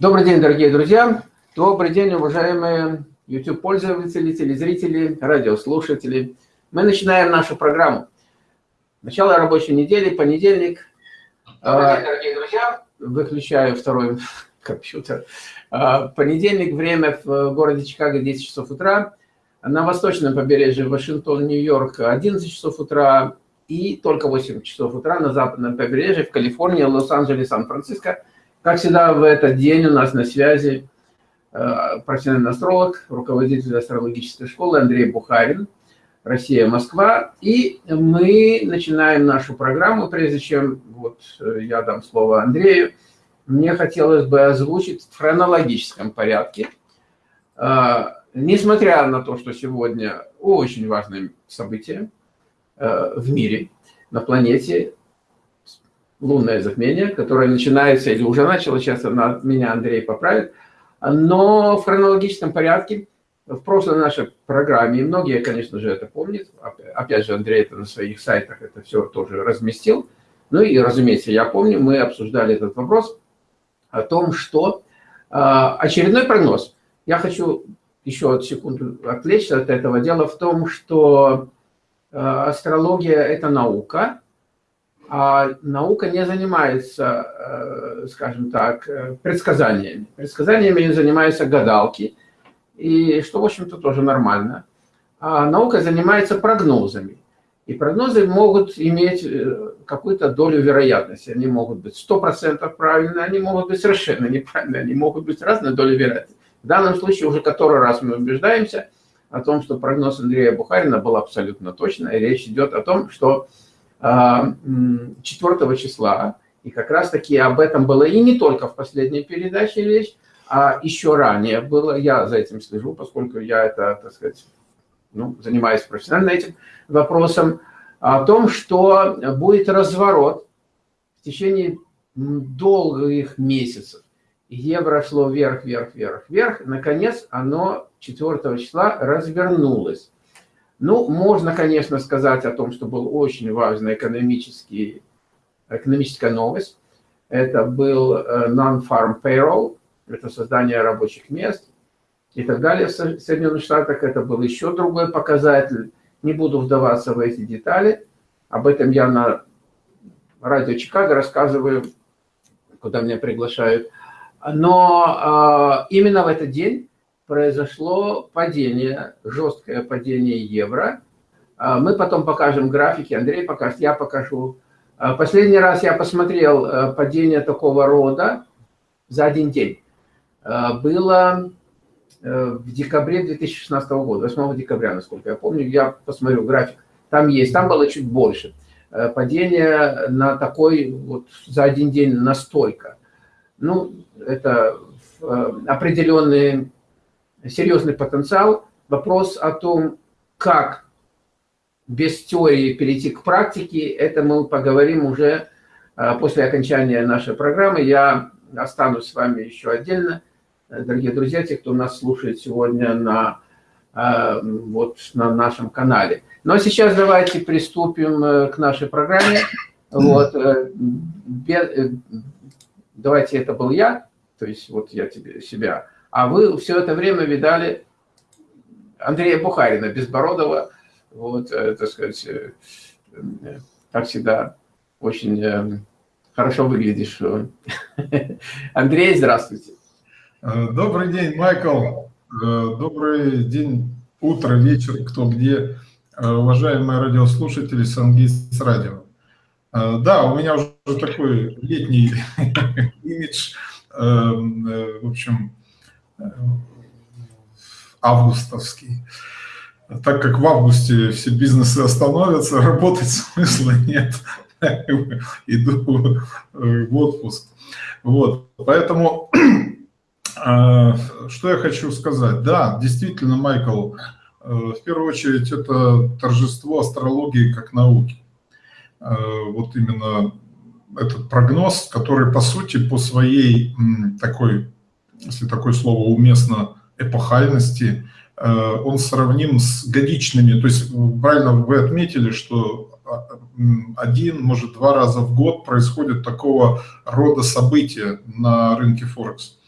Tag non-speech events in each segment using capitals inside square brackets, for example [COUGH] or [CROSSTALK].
Добрый день, дорогие друзья! Добрый день, уважаемые YouTube-пользователи, телезрители, радиослушатели. Мы начинаем нашу программу. Начало рабочей недели, понедельник. Добрый день, дорогие друзья! Выключаю второй [LAUGHS] компьютер. А, понедельник, время в городе Чикаго 10 часов утра. На восточном побережье Вашингтон, Нью-Йорк 11 часов утра. И только 8 часов утра на западном побережье в Калифорнии, Лос-Анджелес, Сан-Франциско – как всегда, в этот день у нас на связи э, профессиональный астролог, руководитель астрологической школы Андрей Бухарин, Россия, Москва. И мы начинаем нашу программу. Прежде чем вот, э, я дам слово Андрею, мне хотелось бы озвучить в хронологическом порядке. Э, несмотря на то, что сегодня очень важное событие в мире, на планете, лунное затмение, которое начинается или уже начало, сейчас на меня Андрей поправит, но в хронологическом порядке в прошлой нашей программе, и многие, конечно же, это помнят, опять же, Андрей это на своих сайтах это все тоже разместил, ну и, разумеется, я помню, мы обсуждали этот вопрос о том, что э, очередной прогноз. Я хочу еще секунду отвлечься от этого. Дело в том, что э, астрология – это наука, а наука не занимается, э, скажем так, э, предсказаниями. Предсказаниями занимаются гадалки, и что, в общем-то, тоже нормально. А наука занимается прогнозами. И прогнозы могут иметь э, какую-то долю вероятности. Они могут быть 100% правильные, они могут быть совершенно неправильные, они могут быть разной долей вероятности. В данном случае уже который раз мы убеждаемся о том, что прогноз Андрея Бухарина был абсолютно точный. И речь идет о том, что 4 числа, и как раз таки об этом было и не только в последней передаче речь, а еще ранее было, я за этим слежу, поскольку я это, так сказать, ну, занимаюсь профессионально этим вопросом, о том, что будет разворот в течение долгих месяцев. Евро шло вверх, вверх, вверх, вверх. Наконец, оно 4 числа развернулось. Ну, можно, конечно, сказать о том, что был очень важная экономический, экономическая новость. Это был э, non-farm payroll, это создание рабочих мест и так далее в Соединенных Штатах. Это был еще другой показатель. Не буду вдаваться в эти детали. Об этом я на радио Чикаго рассказываю, куда меня приглашают. Но э, именно в этот день произошло падение, жесткое падение евро. А, мы потом покажем графики, Андрей покажет, я покажу. А, последний раз я посмотрел э, падение такого рода за один день. А, было э, в декабре 2016 года, 8 декабря, насколько я помню, я посмотрю график. Там есть, там было чуть больше. Э, падение на такой, вот за один день настолько. Ну, это определенные серьезный потенциал. Вопрос о том, как без теории перейти к практике, это мы поговорим уже а, после окончания нашей программы. Я останусь с вами еще отдельно. Дорогие друзья, те, кто нас слушает сегодня на, а, вот, на нашем канале. Ну а сейчас давайте приступим э, к нашей программе. Вот, э, э, давайте это был я, то есть вот я тебе себя а вы все это время видали Андрея Бухарина, Безбородова, вот, э, так сказать, э, э, как всегда, очень хорошо выглядишь. [LAUGHS] Андрей, здравствуйте. Добрый день, Майкл. Добрый день, утро, вечер, кто где. Уважаемые радиослушатели Сангист радио. Да, у меня уже такой летний [LAUGHS] имидж. В общем, августовский. Так как в августе все бизнесы остановятся, [LAUGHS] работать смысла нет. [LAUGHS] Иду в отпуск. Вот, поэтому, [CLEARS THROAT] э, что я хочу сказать. Да, действительно, Майкл, э, в первую очередь, это торжество астрологии как науки. Э, вот именно этот прогноз, который, по сути, по своей такой если такое слово уместно, эпохальности, э, он сравним с годичными. То есть правильно вы отметили, что а, один, может, два раза в год происходит такого рода события на рынке Форекс.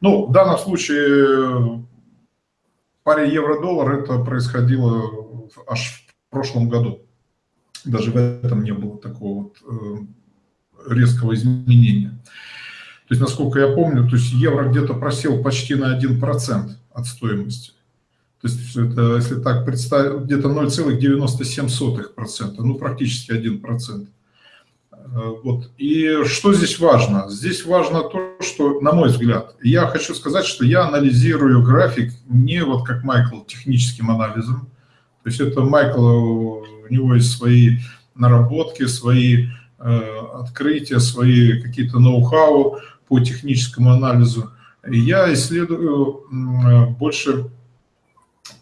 Ну, в данном случае паре евро-доллар это происходило аж в прошлом году. Даже в этом не было такого вот э, резкого изменения. То есть, насколько я помню, то есть евро где-то просел почти на 1% от стоимости. То есть, это, если так представить, где-то 0,97%, ну, практически 1%. Э, вот. И что здесь важно? Здесь важно то, что, на мой взгляд, я хочу сказать, что я анализирую график не вот как Майкл техническим анализом. То есть это Майкл, у него есть свои наработки, свои э, открытия, свои какие-то ноу-хау по техническому анализу. Я исследую больше,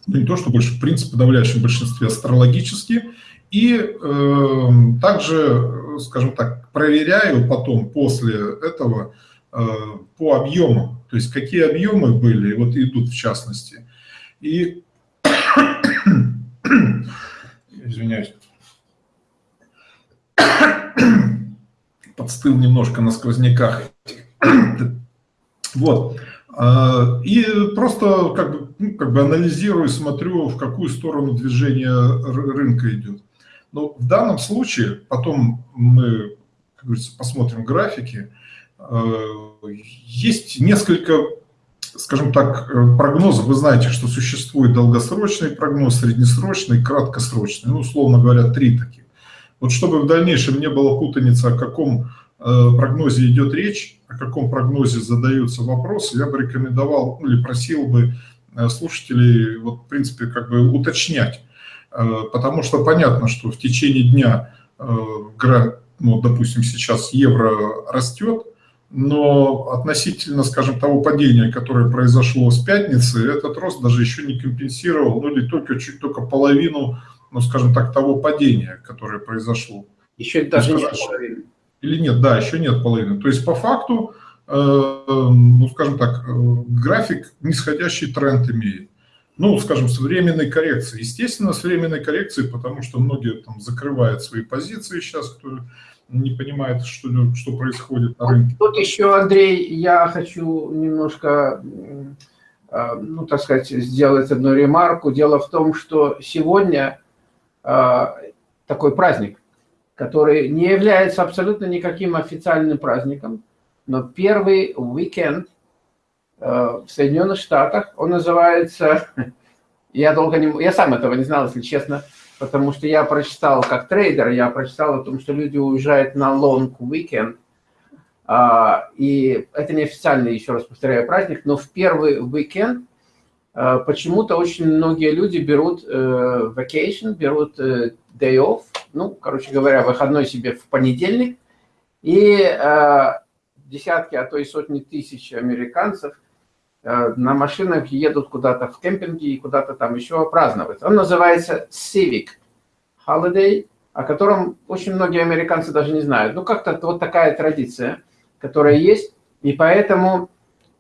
ну не то, что больше, в принципе, в подавляющем большинстве астрологически, и э, также скажем так, проверяю потом после этого э, по объему, то есть какие объемы были, вот идут в частности. И, [COUGHS] извиняюсь, [COUGHS] подстыл немножко на сквозняках. [COUGHS] Вот. Э, и просто как бы, ну, как бы анализирую, смотрю, в какую сторону движение рынка идет. Но в данном случае, потом мы, как говорится, посмотрим графики, э, есть несколько, скажем так, э, прогнозов. Вы знаете, что существует долгосрочный прогноз, среднесрочный, краткосрочный. Ну, условно говоря, три таких. Вот чтобы в дальнейшем не было путаницы, о каком прогнозе идет речь, о каком прогнозе задаются вопросы, я бы рекомендовал ну, или просил бы слушателей, вот, в принципе, как бы уточнять Э, потому что понятно, что в течение дня, э, ну, допустим, сейчас евро растет, но относительно, скажем, того падения, которое произошло с пятницы, этот рост даже еще не компенсировал, ну или только чуть только половину, ну, скажем так, того падения, которое произошло. Еще даже нет половины. Или нет, да, еще нет половины. То есть по факту, э, ну, скажем так, график нисходящий тренд имеет ну, скажем, с временной коррекцией. Естественно, с временной коррекцией, потому что многие там закрывают свои позиции сейчас, кто не понимает, что, что происходит на рынке. Тут еще, Андрей, я хочу немножко, э, ну, так сказать, сделать одну ремарку. Дело в том, что сегодня э, такой праздник, который не является абсолютно никаким официальным праздником, но первый уикенд – Э, в Соединенных Штатах. Он называется, [LAUGHS] я долго не, я сам этого не знал, если честно, потому что я прочитал, как трейдер, я прочитал о том, что люди уезжают на long weekend, а, и это не официальный, еще раз повторяю, праздник, но в первый weekend э, почему-то очень многие люди берут э, vacation, берут day off, ну, короче говоря, выходной себе в понедельник, и десятки, а то и сотни тысяч американцев – Э, на машинах едут куда-то в кемпинге и куда-то там еще праздновать. Он называется Civic Holiday, о котором очень многие американцы даже не знают. Ну, как-то вот такая традиция, которая есть. И поэтому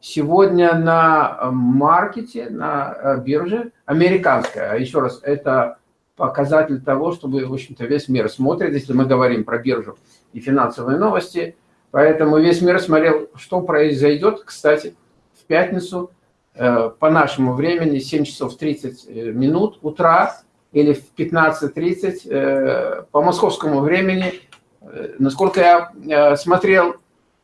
сегодня на э, маркете, на э, бирже, американская, а еще раз, это показатель того, чтобы, в общем-то, весь мир смотрит, если мы говорим про биржу и финансовые новости. Поэтому весь мир смотрел, что произойдет, кстати, пятницу э, по нашему времени 7 часов 30 э, минут утра или в 15.30 э, по московскому времени. Насколько я смотрел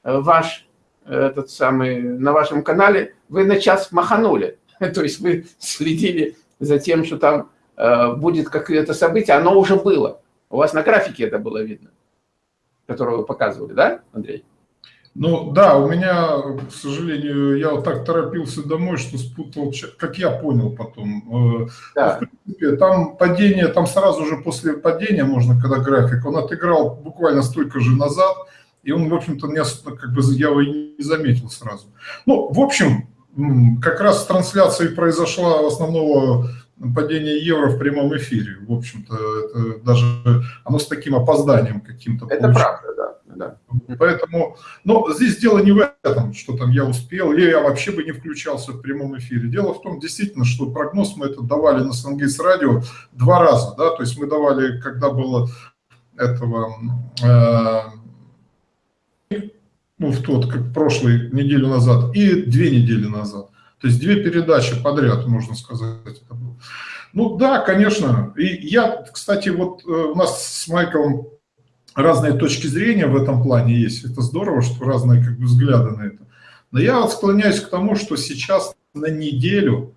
ваш, этот самый, на вашем канале, вы на час маханули. [LAUGHS] То есть вы следили за тем, что там будет какое-то событие, оно уже было. У вас на графике это было видно, которое вы показывали, да, Андрей? Ну да, у меня, к сожалению, я вот так торопился домой, что спутал, как я понял потом. Э, да. В принципе, там падение, там сразу же после падения можно, когда график, он отыграл буквально столько же назад, и он, в общем-то, не, как бы я его и не заметил сразу. Ну, в общем, как раз трансляция произошла основного падения евро в прямом эфире. В общем-то, даже оно с таким опозданием каким-то. Это получилось. правда, да да. Поэтому, но здесь дело не в этом, что там я успел, или я вообще бы не включался в прямом эфире. Дело в том, действительно, что прогноз мы это давали на Сангейс радио два раза, да, то есть мы давали, когда было этого, э, ну, в тот, как прошлый неделю назад, и две недели назад. То есть две передачи подряд, можно сказать, это было. Ну да, конечно. И я, кстати, вот э, у нас с Майклом разные точки зрения в этом плане есть. Это здорово, что разные как бы, взгляды на это. Но я вот склоняюсь к тому, что сейчас на неделю,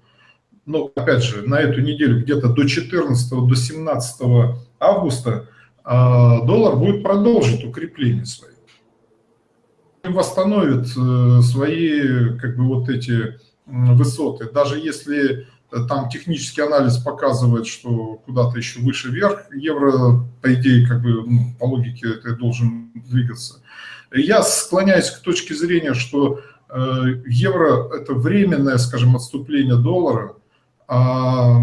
ну, опять же, на эту неделю где-то до 14 до 17 августа а, доллар будет продолжить укрепление свое. Восстановит э, свои, как бы, вот эти высоты. Даже если там технический анализ показывает, что куда-то еще выше вверх, евро, по идее, как бы, ну, по логике, это должен двигаться. Я склоняюсь к точке зрения, что э, евро – это временное, скажем, отступление доллара, а,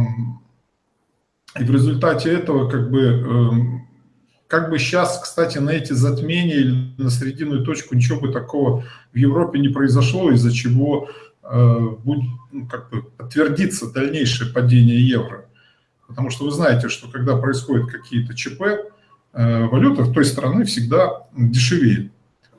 и в результате этого, как бы, э, как бы сейчас, кстати, на эти затмения или на срединную точку ничего бы такого в Европе не произошло, из-за чего Э, будет, ну, как бы подтвердится дальнейшее падение евро. Потому что вы знаете, что когда происходят какие-то ЧП, э, валюта в той страны всегда дешевеет.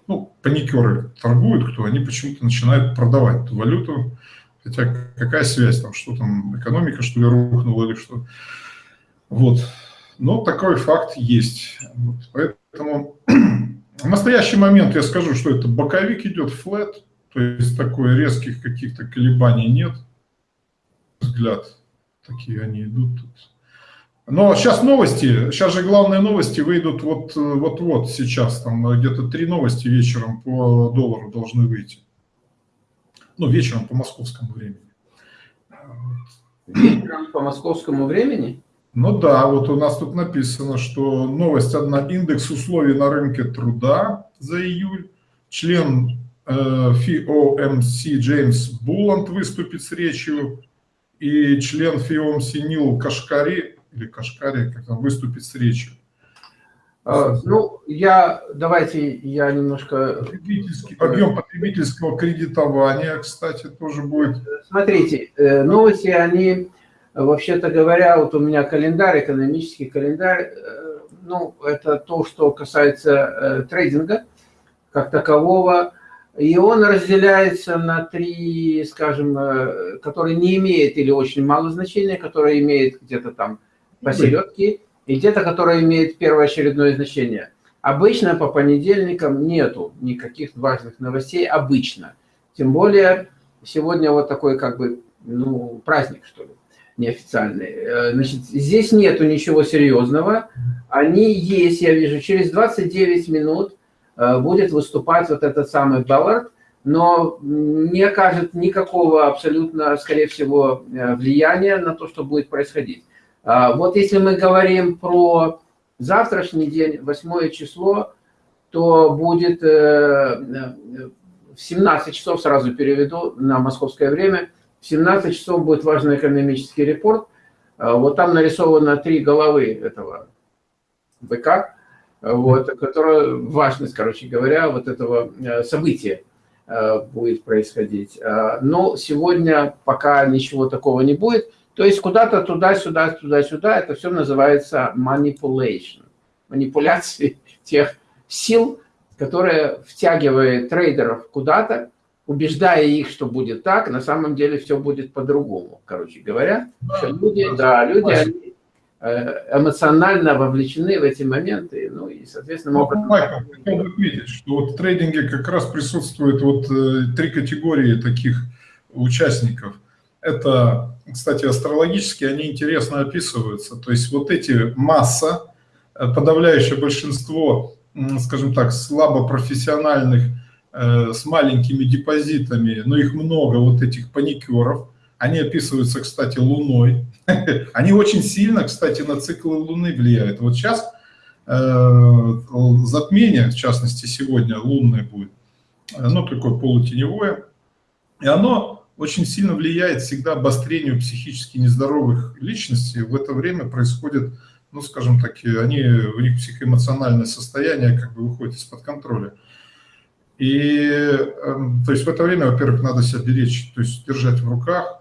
Ну, паникеры торгуют, кто, они почему-то начинают продавать эту валюту. Хотя какая связь там, что там, экономика, что ли, рухнула или что. Вот. Но такой факт есть. Вот. Поэтому [CLEARS THROAT] в настоящий момент я скажу, что это боковик идет флет, то есть такой резких каких-то колебаний нет. Взгляд, такие они идут тут. Но сейчас новости, сейчас же главные новости выйдут вот-вот сейчас, там где-то три новости вечером по доллару должны выйти. Ну, вечером по московскому времени. Вечером по московскому времени? Ну да, вот у нас тут написано, что новость одна, индекс условий на рынке труда за июль, член FOMC Джеймс Буланд выступит с речью, и член FOMC Нил Кашкари, или Кашкари, как там, выступит с речью. А, ну, я, давайте я немножко... Потребительский, объем потребительского кредитования, кстати, тоже будет. Смотрите, э, новости, они, вообще-то говоря, вот у меня календарь, экономический календарь, э, ну, это то, что касается э, трейдинга как такового, и он разделяется на три, скажем, э, которые не имеют или очень мало значения, которые имеют где-то там посередке, и где-то, которые имеют первоочередное значение. Обычно по понедельникам нету никаких важных новостей, обычно. Тем более сегодня вот такой как бы, ну, праздник, что ли, неофициальный. Э, значит, здесь нету ничего серьезного. Они есть, я вижу, через 29 минут будет выступать вот этот самый Баллард, но не окажет никакого абсолютно, скорее всего, э, влияния на то, что будет происходить. А, вот если мы говорим про завтрашний день, 8 число, то будет э, в 17 часов, сразу переведу на московское время, в 17 часов будет важный экономический репорт. Вот там нарисовано три головы этого быка вот, которая важность, короче говоря, вот этого э, события э, будет происходить. Э, но сегодня пока ничего такого не будет. То есть куда-то туда-сюда, туда-сюда, это все называется manipulation. Манипуляции тех сил, которые втягивают трейдеров куда-то, убеждая их, что будет так, на самом деле все будет по-другому, короче говоря. Люди, да, люди, они эмоционально вовлечены в эти моменты, ну и, соответственно, могут... Ну, Майкл, хотел бы отметить, что вот в трейдинге как раз присутствует вот э, три категории таких участников. Это, кстати, астрологически они интересно описываются. То есть вот эти масса, э, подавляющее большинство, скажем так, слабо профессиональных, с маленькими депозитами, но их много, вот этих паникеров, они описываются, кстати, Луной. [LAUGHS] Они очень сильно, кстати, на циклы Луны влияют. Вот сейчас э, затмение, в частности, сегодня лунное будет, оно такое полутеневое, и оно очень сильно влияет всегда обострению психически нездоровых личностей. В это время происходит, ну, скажем так, они, у них психоэмоциональное состояние как бы выходит из-под контроля. И, эм, то есть в это время, во-первых, надо себя беречь, то есть держать в руках,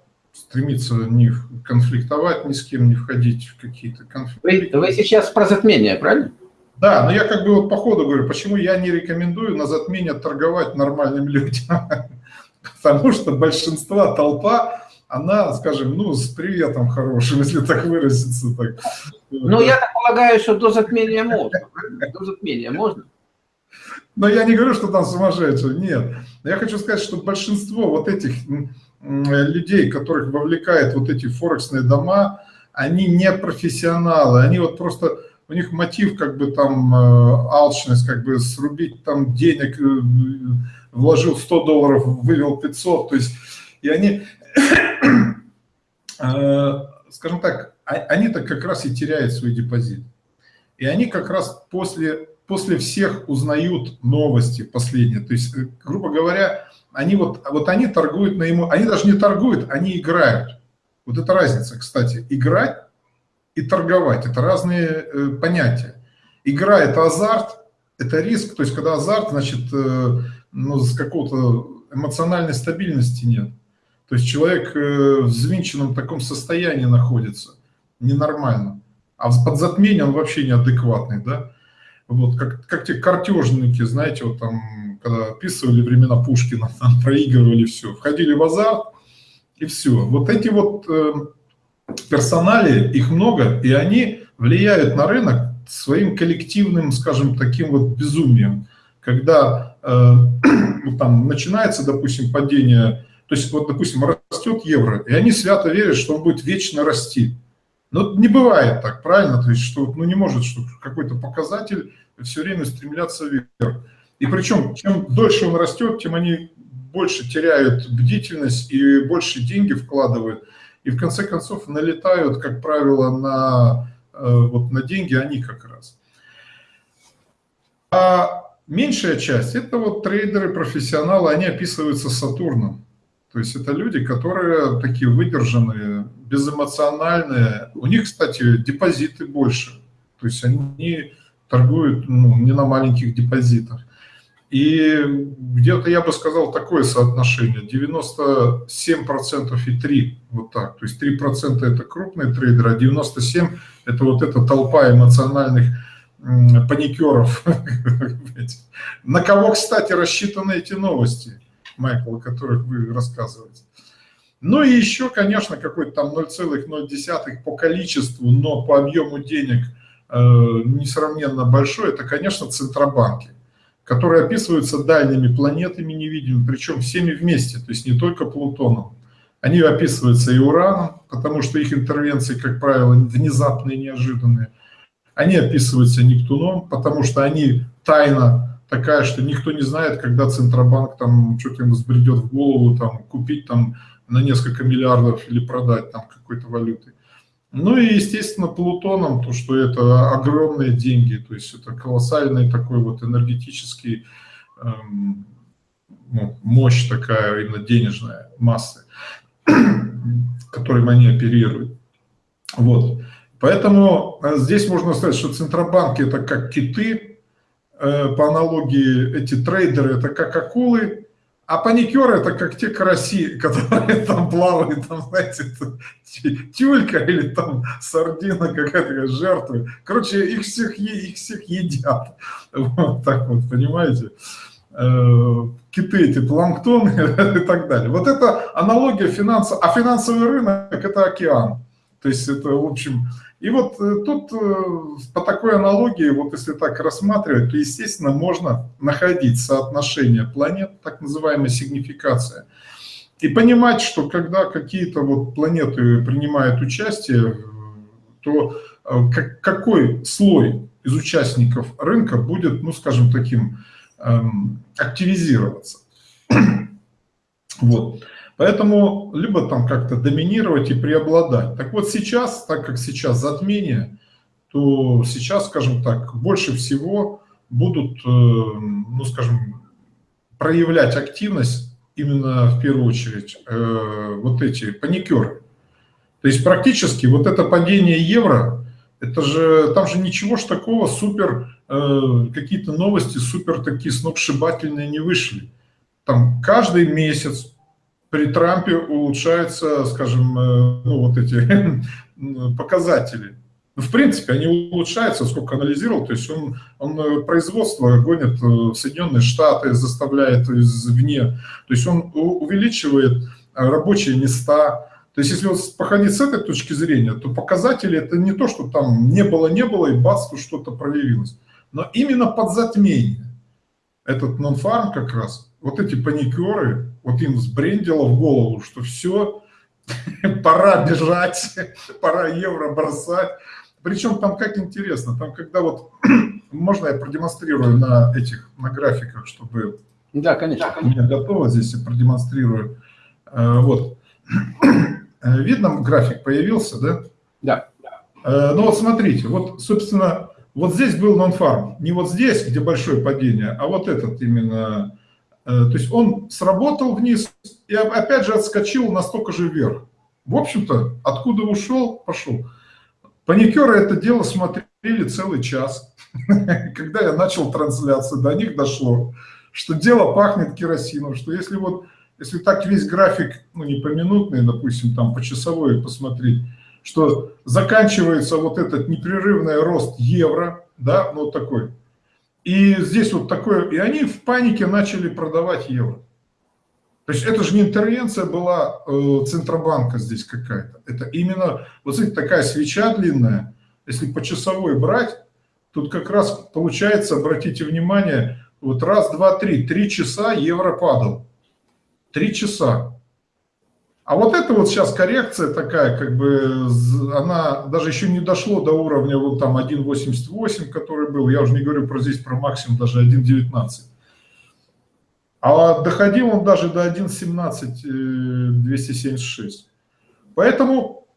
стремиться не конфликтовать ни с кем, не входить в какие-то конфликты. Вы, вы сейчас про затмение, правильно? Да, но я как бы вот по ходу говорю, почему я не рекомендую на затмение торговать нормальным людям. [LAUGHS] Потому что большинство, толпа, она, скажем, ну, с приветом хорошим, [LAUGHS] если так выразиться. Так. Ну, я так полагаю, что до затмения можно. До затмения можно. Но я не говорю, что там сумасшедшие, нет. Я хочу сказать, что большинство вот этих людей, которых вовлекает вот эти форексные дома, они не профессионалы, они вот просто, у них мотив как бы там э, алчность, как бы срубить там денег, э, вложил 100 долларов, вывел 500, то есть, и они, [COUGHS] э, скажем так, а, они-то как раз и теряют свой депозит. И они как раз после, после всех узнают новости последние. То есть, грубо говоря, они вот, вот они торгуют на ему, они даже не торгуют, они играют. Вот это разница, кстати. Играть и торговать – это разные э, понятия. Игра – это азарт, это риск. То есть, когда азарт, значит, э, ну, с какого-то эмоциональной стабильности нет. То есть, человек э, в взвинченном таком состоянии находится, ненормально. А под затмением он вообще неадекватный, да? Вот, как, как те картежники, знаете, вот там, когда описывали времена Пушкина, там проигрывали все, входили в азарт, и все. Вот эти вот э, персонали, их много, и они влияют на рынок своим коллективным, скажем, таким вот безумием. Когда э, [CLEARS THROAT] там начинается, допустим, падение, то есть вот, допустим, растет евро, и они свято верят, что он будет вечно расти. Но не бывает так, правильно? То есть, что ну, не может что какой-то показатель все время стремляться вверх. И причем, чем дольше он растет, тем они больше теряют бдительность и больше деньги вкладывают. И в конце концов налетают, как правило, на, э, вот, на деньги они как раз. А меньшая часть – это вот трейдеры, профессионалы, они описываются Сатурном. То есть это люди, которые такие выдержанные, безэмоциональные. У них, кстати, депозиты больше. То есть они торгуют ну, не на маленьких депозитах. И где-то я бы сказал такое соотношение, 97% и 3, вот так. То есть 3% это крупные трейдеры, а 97% это вот эта толпа эмоциональных паникеров. [LAUGHS] На кого, кстати, рассчитаны эти новости, Майкл, о которых вы рассказываете? Ну и еще, конечно, какой-то там 0,0 по количеству, но по объему денег э, несравненно большой, это, конечно, центробанки которые описываются дальними планетами невидимыми, причем всеми вместе, то есть не только Плутоном. Они описываются и Ураном, потому что их интервенции, как правило, внезапные, неожиданные. Они описываются Нептуном, потому что они тайна такая, что никто не знает, когда Центробанк там что-то ему взбредет в голову, там, купить там на несколько миллиардов или продать там какой-то валюты. Ну и, естественно, Плутоном, то, что это огромные деньги, то есть это колоссальный такой вот энергетический, эм, ну, мощь такая, именно денежная масса, [COUGHS] которым они оперируют. Вот. Поэтому э, здесь можно сказать, что центробанки это как киты, по аналогии эти трейдеры это как акулы, а паникеры это как те караси, [LAUGHS] которые там плавают, там, знаете, тюлька или там сардина какая-то жертва. Короче, их всех, их всех едят. [LAUGHS] Вот так вот, понимаете? Э, киты эти, планктон [LAUGHS] и так далее. Вот это аналогия финансов. А финансовый рынок это океан. То есть это, в общем, и вот э, тут э, по такой аналогии, вот если так рассматривать, то, естественно, можно находить соотношение планет, так называемая сигнификация, и понимать, что когда какие-то вот планеты принимают участие, то э, какой слой из участников рынка будет, ну, скажем, таким эм, активизироваться. [CLEARS THROAT] Вот. Поэтому либо там как-то доминировать и преобладать. Так вот сейчас, так как сейчас затмение, то сейчас, скажем так, больше всего будут, э, ну скажем, проявлять активность именно в первую очередь э, вот эти паникеры. То есть практически вот это падение евро, это же, там же ничего ж такого супер, э, какие-то новости супер такие сногсшибательные не вышли. Там каждый месяц при Трампе улучшаются, скажем, э, ну, вот эти [LAUGHS] показатели. Ну, в принципе, они улучшаются, сколько анализировал, то есть он, он э, производство гонит в Соединенные Штаты, заставляет извне, то есть он увеличивает рабочие места, то есть если вот походить с этой точки зрения, то показатели это не то, что там не было, не было, и бац, тут что-то проявилось, но именно под затмение. Этот нон-фарм как раз, вот эти паникеры, вот им сбрендило в голову, что все, [LAUGHS] пора бежать, [LAUGHS] пора евро бросать. Причем там как интересно, там когда вот, [CLEARS THROAT] можно я продемонстрирую на этих, на графиках, чтобы... Да, конечно. У меня готово здесь, я продемонстрирую. Э, вот. [CLEARS THROAT] Видно, график появился, да? Да. Э, ну вот смотрите, вот, собственно, вот здесь был нон-фарм. Не вот здесь, где большое падение, а вот этот именно то есть он сработал вниз и опять же отскочил настолько же вверх. В общем-то, откуда ушел, пошел. Паникеры это дело смотрели целый час. [LAUGHS] Когда я начал трансляцию, до них дошло, что дело пахнет керосином, что если вот, если так весь график, ну не поминутный, допустим, там по часовой посмотреть, что заканчивается вот этот непрерывный рост евро, да, ну вот такой, и здесь вот такое, и они в панике начали продавать евро. То есть это же не интервенция была э, Центробанка здесь какая-то. Это именно, вот смотрите, такая свеча длинная, если по часовой брать, тут как раз получается, обратите внимание, вот раз, два, три, три часа евро падал. Три часа. А вот это вот сейчас коррекция такая, как бы, она даже еще не дошло до уровня вот там 1.88, который был, я уже не говорю про здесь, про максимум даже 1.19. А доходил он даже до 1.17.276. Поэтому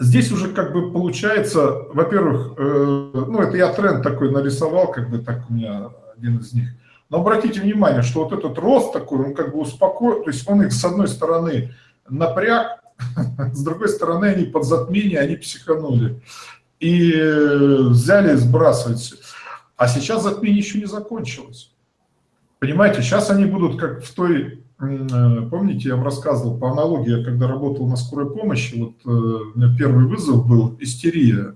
здесь уже как бы получается, во-первых, э, ну это я тренд такой нарисовал, как бы так у меня один из них. Но обратите внимание, что вот этот рост такой, он как бы успокоил, то есть он их с одной стороны напряг, [LAUGHS] с другой стороны, они под затмение, они психанули. И взяли сбрасывать все. А сейчас затмение еще не закончилось. Понимаете, сейчас они будут как в той, э, помните, я вам рассказывал по аналогии, я когда работал на скорой помощи, вот э, у меня первый вызов был истерия.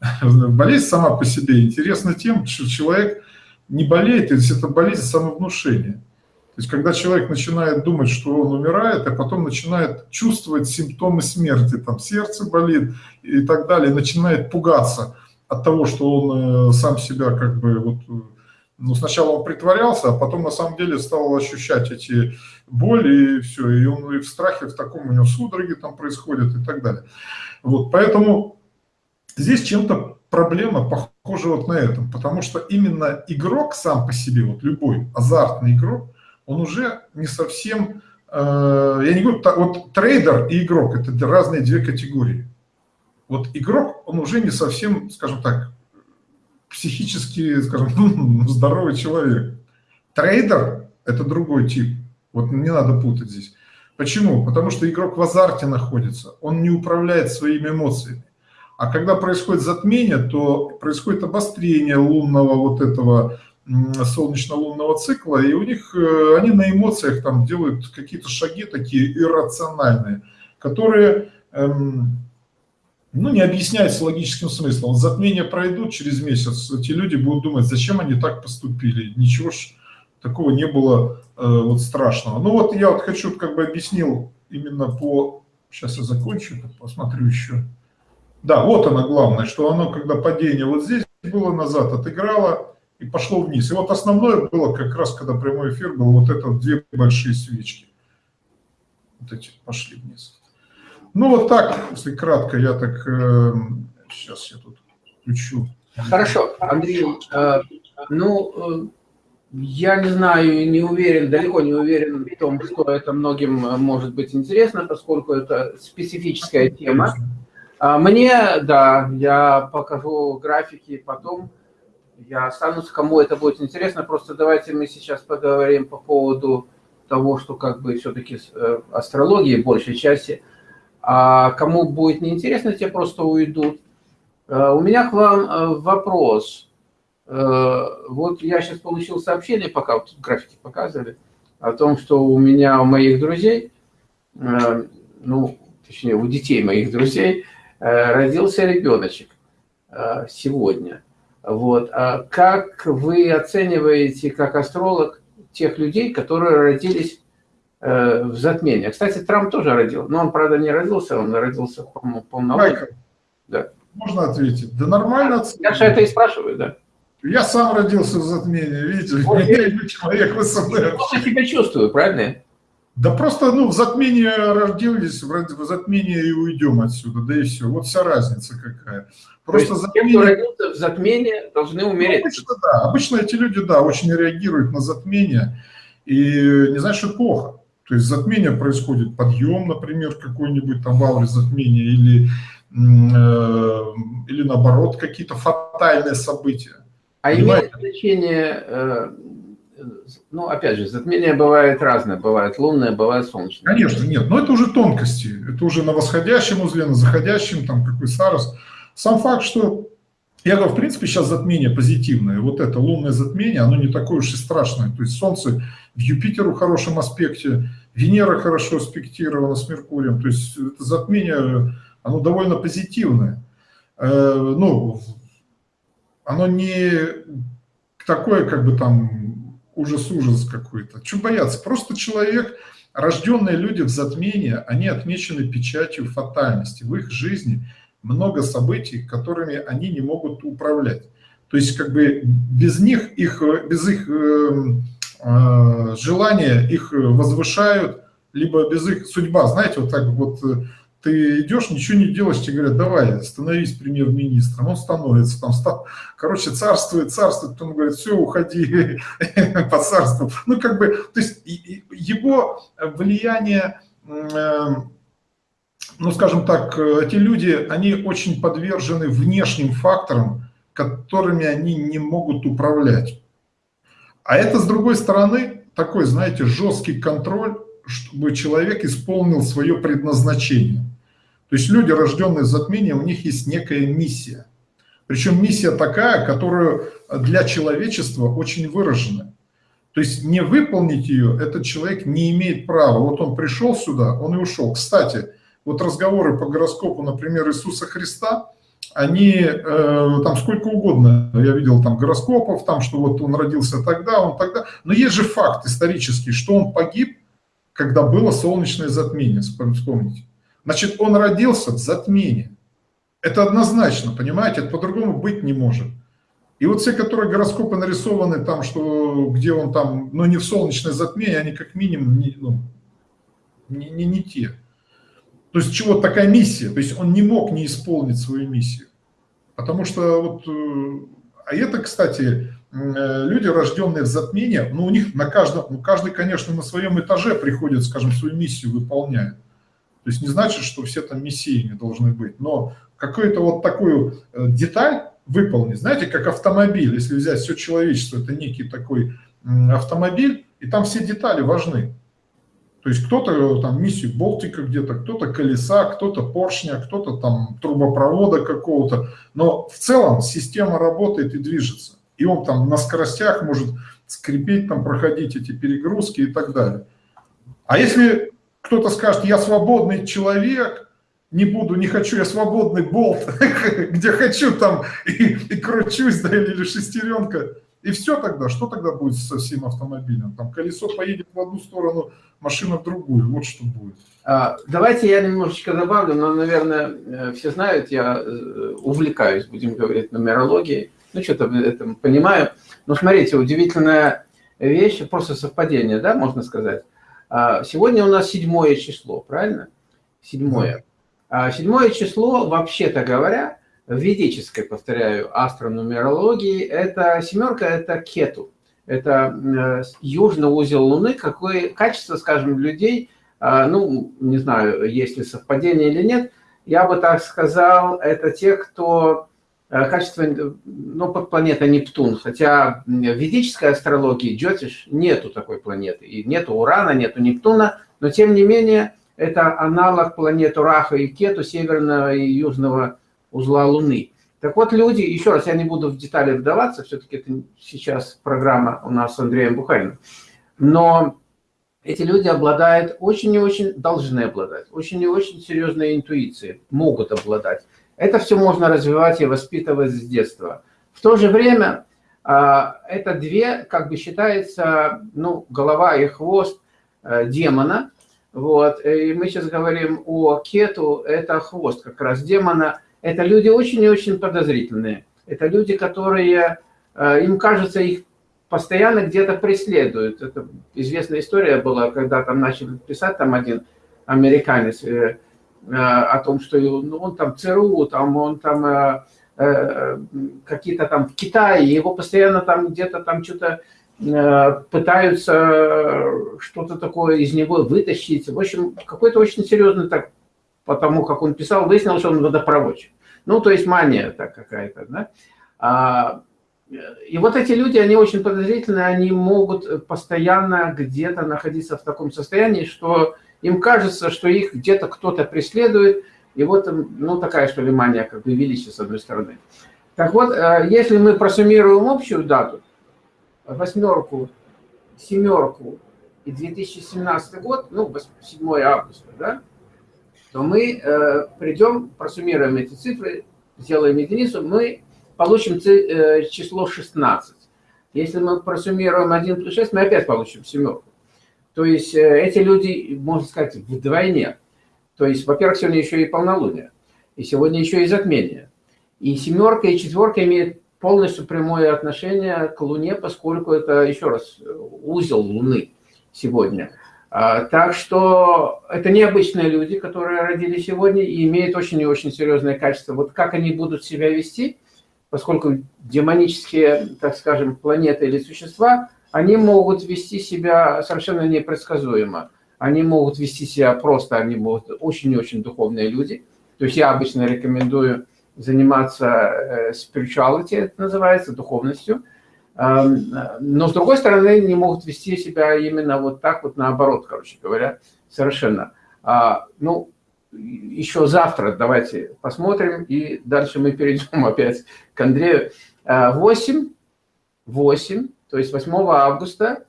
[LAUGHS] Болезнь сама по себе интересна тем, что человек не болеет, то есть это болезнь самовнушения. То есть, когда человек начинает думать, что он умирает, а потом начинает чувствовать симптомы смерти, там сердце болит и так далее, начинает пугаться от того, что он э, сам себя как бы вот, ну, сначала он притворялся, а потом на самом деле стал ощущать эти боли и все, и он и в страхе, в таком у него судороги там происходят и так далее. Вот, поэтому здесь чем-то проблема похожа вот на этом, потому что именно игрок сам по себе, вот любой азартный игрок, он уже не совсем, э, я не говорю, вот трейдер и игрок – это разные две категории. Вот игрок, он уже не совсем, скажем так, психически, скажем, [LAUGHS] здоровый человек. Трейдер – это другой тип. Вот не надо путать здесь. Почему? Потому что игрок в азарте находится, он не управляет своими эмоциями. А когда происходит затмение, то происходит обострение лунного вот этого солнечно-лунного цикла, и у них, э, они на эмоциях там делают какие-то шаги такие иррациональные, которые, эм, ну, не объясняются логическим смыслом. Затмения пройдут через месяц, эти люди будут думать, зачем они так поступили, ничего ж такого не было э, вот страшного. Ну вот я вот хочу, как бы объяснил именно по, сейчас я закончу, посмотрю еще. Да, вот оно главное, что оно, когда падение вот здесь было назад, отыграло, и пошло вниз. И вот основное было как раз, когда прямой эфир был, вот это две большие свечки. Вот эти пошли вниз. Ну вот так, если кратко, я так, э, сейчас я тут включу. Хорошо, Андрей, э, ну, э, я не знаю, не уверен, далеко не уверен в том, что это многим э, может быть интересно, поскольку это специфическая тема. А мне, да, я покажу графики потом, я останусь, кому это будет интересно. Просто давайте мы сейчас поговорим по поводу того, что как бы все-таки э, астрологии большей части. А кому будет неинтересно, те просто уйдут. Э, у меня к вам э, вопрос. Вот я сейчас получил сообщение, пока вот графики показывали, о том, что у меня, у моих друзей, ну, точнее, у детей моих друзей родился ребеночек. сегодня. Вот. А как вы оцениваете, как астролог, тех людей, которые родились в затмении? Кстати, Трамп тоже родил, но он, правда, не родился, он родился полномочия. Да. Можно ответить? Да нормально. Я же это и спрашиваю, да. Я сам родился в затмении, видите, я человек вы со мной. Я себя чувствую, правильно? Да просто, ну, в затмении родились, в затмении и уйдем отсюда, да и все. Вот вся разница какая. Просто есть, затмение... те, кто родился в затмении, должны умереть. Ну, обычно, да. Обычно эти люди, да, очень реагируют на затмение. И не знаешь, что плохо. То есть затмение происходит, подъем, например, какой-нибудь там в ауре затмения, или, э, или наоборот, какие-то фатальные события. А имеет значение, э, ну, опять же, затмение бывает разное, бывает лунное, бывает солнечное. Конечно, нет, но это уже тонкости, это уже на восходящем узле, на заходящем, там, какой Сарос. Сам факт, что, я говорю, в принципе, сейчас затмение позитивное, вот это лунное затмение, оно не такое уж и страшное, то есть Солнце в Юпитеру в хорошем аспекте, Венера хорошо аспектирована с Меркурием, то есть это затмение, оно довольно позитивное. Э, ну, оно не такое, как бы там, ужас-ужас какой-то. Чего бояться? Просто человек, рожденные люди в затмении, они отмечены печатью фатальности. В их жизни много событий, которыми они не могут управлять. То есть, как бы без них, их, без их э, э, желания их возвышают, либо без их судьба. Знаете, вот так вот э, ты идешь, ничего не делаешь, тебе говорят, давай, становись премьер-министром, он становится, там, стал, короче, царствует, царствует, потом говорит, все, уходи [LAUGHS] по царству. Ну, как бы, то есть его влияние, эм, ну, скажем так, эти люди, они очень подвержены внешним факторам, которыми они не могут управлять. А это, с другой стороны, такой, знаете, жесткий контроль, чтобы человек исполнил свое предназначение. То есть люди, рожденные в затмении, у них есть некая миссия. Причем миссия такая, которую для человечества очень выражена. То есть не выполнить ее этот человек не имеет права. Вот он пришел сюда, он и ушел. Кстати, вот разговоры по гороскопу, например, Иисуса Христа, они э, там сколько угодно, я видел там гороскопов, там, что вот он родился тогда, он тогда. Но есть же факт исторический, что он погиб, когда было солнечное затмение, вспомните. Значит, он родился в затмении. Это однозначно, понимаете, это по-другому быть не может. И вот все, которые гороскопы нарисованы там, что где он там, но ну, не в солнечное затмение, они как минимум не, ну, не, не, не те. То есть чего такая миссия? То есть он не мог не исполнить свою миссию. Потому что вот, э, а это, кстати, э, люди, рожденные в затмении, ну у них на каждом, ну каждый, конечно, на своем этаже приходит, скажем, свою миссию выполняет. То есть не значит, что все там мессиями должны быть, но какую-то вот такую э, деталь выполнить, знаете, как автомобиль, если взять все человечество, это некий такой автомобиль, и там все детали важны. То есть кто-то э, там миссию Болтика где-то, кто-то колеса, кто-то поршня, кто-то там трубопровода какого-то. Но в целом система работает и движется. И он там на скоростях может скрипеть, там проходить эти перегрузки и так далее. А если кто-то скажет, я свободный человек, не буду, не хочу, я свободный болт, [LAUGHS] где хочу там и, и кручусь, да, или шестеренка. И все тогда, что тогда будет со всем автомобилем? Там колесо поедет в одну сторону, машина в другую, вот что будет. А, давайте я немножечко добавлю, но, наверное, э, все знают, я э, увлекаюсь, будем говорить, нумерологией, ну, что-то это понимаю. Но смотрите, удивительная вещь, просто совпадение, да, можно сказать. А, сегодня у нас седьмое число, правильно? Седьмое. А, седьмое число, вообще-то говоря, в ведической, повторяю, астронумерологии, это семерка, это кету. Это э, южный узел Луны, какое качество, скажем, людей, а, ну, не знаю, есть ли совпадение или нет, я бы так сказал, это те, кто Э, качество, ну, под планета Нептун, хотя в ведической астрологии Джотиш нету такой планеты, и нету Урана, нету Нептуна, но тем не менее это аналог планет Раха и Кету, северного и южного узла Луны. Так вот, люди, еще раз, я не буду в детали вдаваться, все-таки это сейчас программа у нас с Андреем Бухариным, но эти люди обладают очень и очень, должны обладать, очень и очень серьезной интуицией, могут обладать. Это все можно развивать и воспитывать с детства. В то же время а, это две, как бы считается, ну, голова и хвост э, демона. Вот. И мы сейчас говорим о кету, это хвост как раз демона. Это люди очень и очень подозрительные. Это люди, которые, э, им кажется, их постоянно где-то преследуют. Это известная история была, когда там начали писать там один американец э, э, о том, что ну, он там ЦРУ, там он там какие-то там в Китае, его постоянно там где-то там что-то пытаются что-то такое из него вытащить. В общем, какой-то очень серьезный так, потому как он писал, выяснилось, что он водопроводчик. Ну, то есть мания так какая-то, да. А, и вот эти люди, они очень подозрительные, они могут постоянно где-то находиться в таком состоянии, что им кажется, что их где-то кто-то преследует, и вот, ну, такая, что ли, мания, как бы величие, с одной стороны. Так вот, э, если мы просуммируем общую дату, восьмерку, семерку и 2017 год, ну, 7 августа, да, то мы э, придем, просуммируем эти цифры, сделаем единицу, мы получим э, число 16. Если мы просуммируем 1 плюс 6, мы опять получим семерку. То есть э, эти люди, можно сказать, вдвойне. То есть, во-первых, сегодня еще и полнолуние, и сегодня еще и затмение. И семерка, и четверка имеют полностью прямое отношение к Луне, поскольку это, еще раз, узел Луны сегодня. А, так что это необычные люди, которые родились сегодня и имеют очень и очень серьезное качество. Вот как они будут себя вести, поскольку демонические, так скажем, планеты или существа, они могут вести себя совершенно непредсказуемо. Они могут вести себя просто, они могут очень и очень духовные люди. То есть я обычно рекомендую заниматься э, spirituality, это называется, духовностью. Но, с другой стороны, не могут вести себя именно вот так вот наоборот, короче говоря, совершенно. А, ну, еще завтра давайте посмотрим, и дальше мы перейдем [LAUGHS] опять к Андрею. 8, 8, то есть 8 августа,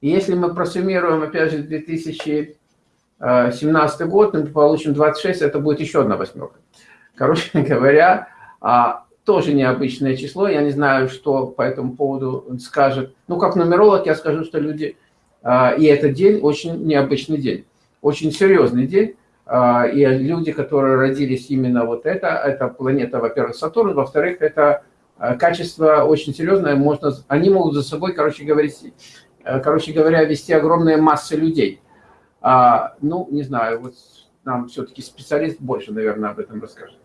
если мы просуммируем, опять же, 2017 год, мы получим 26, это будет еще одна восьмерка. Короче [LAUGHS] говоря, а, тоже необычное число. Я не знаю, что по этому поводу скажет. Ну, как нумеролог, я скажу, что люди... А, и этот день очень необычный день, очень серьезный день. А, и люди, которые родились именно вот это, это планета, во-первых, Сатурн, во-вторых, это а, качество очень серьезное, можно, они могут за собой, короче говоря, короче говоря, вести огромные массы людей. Ну, не знаю, вот нам все-таки специалист больше, наверное, об этом расскажет